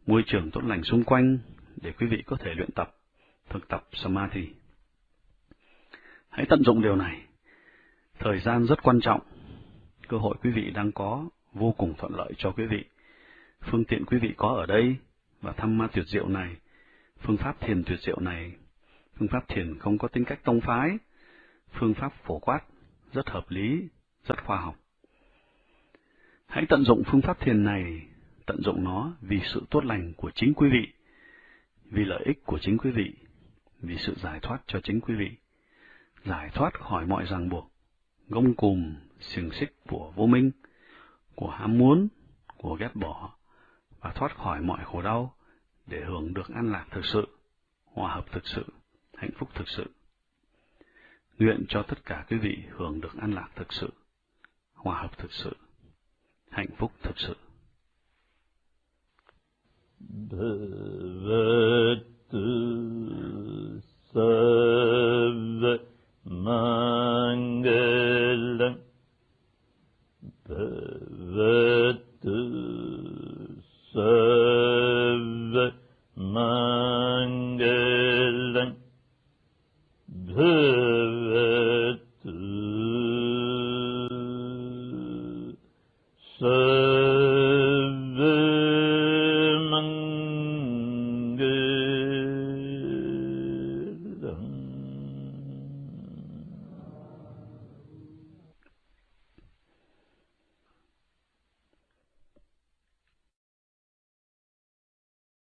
A: môi trường tốt lành xung quanh để quý vị có thể luyện tập, thực tập Samadhi. Hãy tận dụng điều này. Thời gian rất quan trọng. Cơ hội quý vị đang có vô cùng thuận lợi cho quý vị. Phương tiện quý vị có ở đây và thăm ma tuyệt diệu này, phương pháp thiền tuyệt diệu này, phương pháp thiền không có tính cách tông phái, phương pháp phổ quát, rất hợp lý, rất khoa học. Hãy tận dụng phương pháp thiền này, tận dụng nó vì sự tốt lành của chính quý vị, vì lợi ích của chính quý vị, vì sự giải thoát cho chính quý vị, giải thoát khỏi mọi ràng buộc, gông cùm, xiềng xích của vô minh, của ham muốn, của ghét bỏ, và thoát khỏi mọi khổ đau để hưởng được an lạc thực sự, hòa hợp thực sự, hạnh phúc thực sự. Nguyện cho tất cả quý vị hưởng được an lạc thực sự, hòa hợp thực sự, hạnh phúc thực sự.
C: Bhagavatu Sarva Mangalam Mangalam 嗯嗯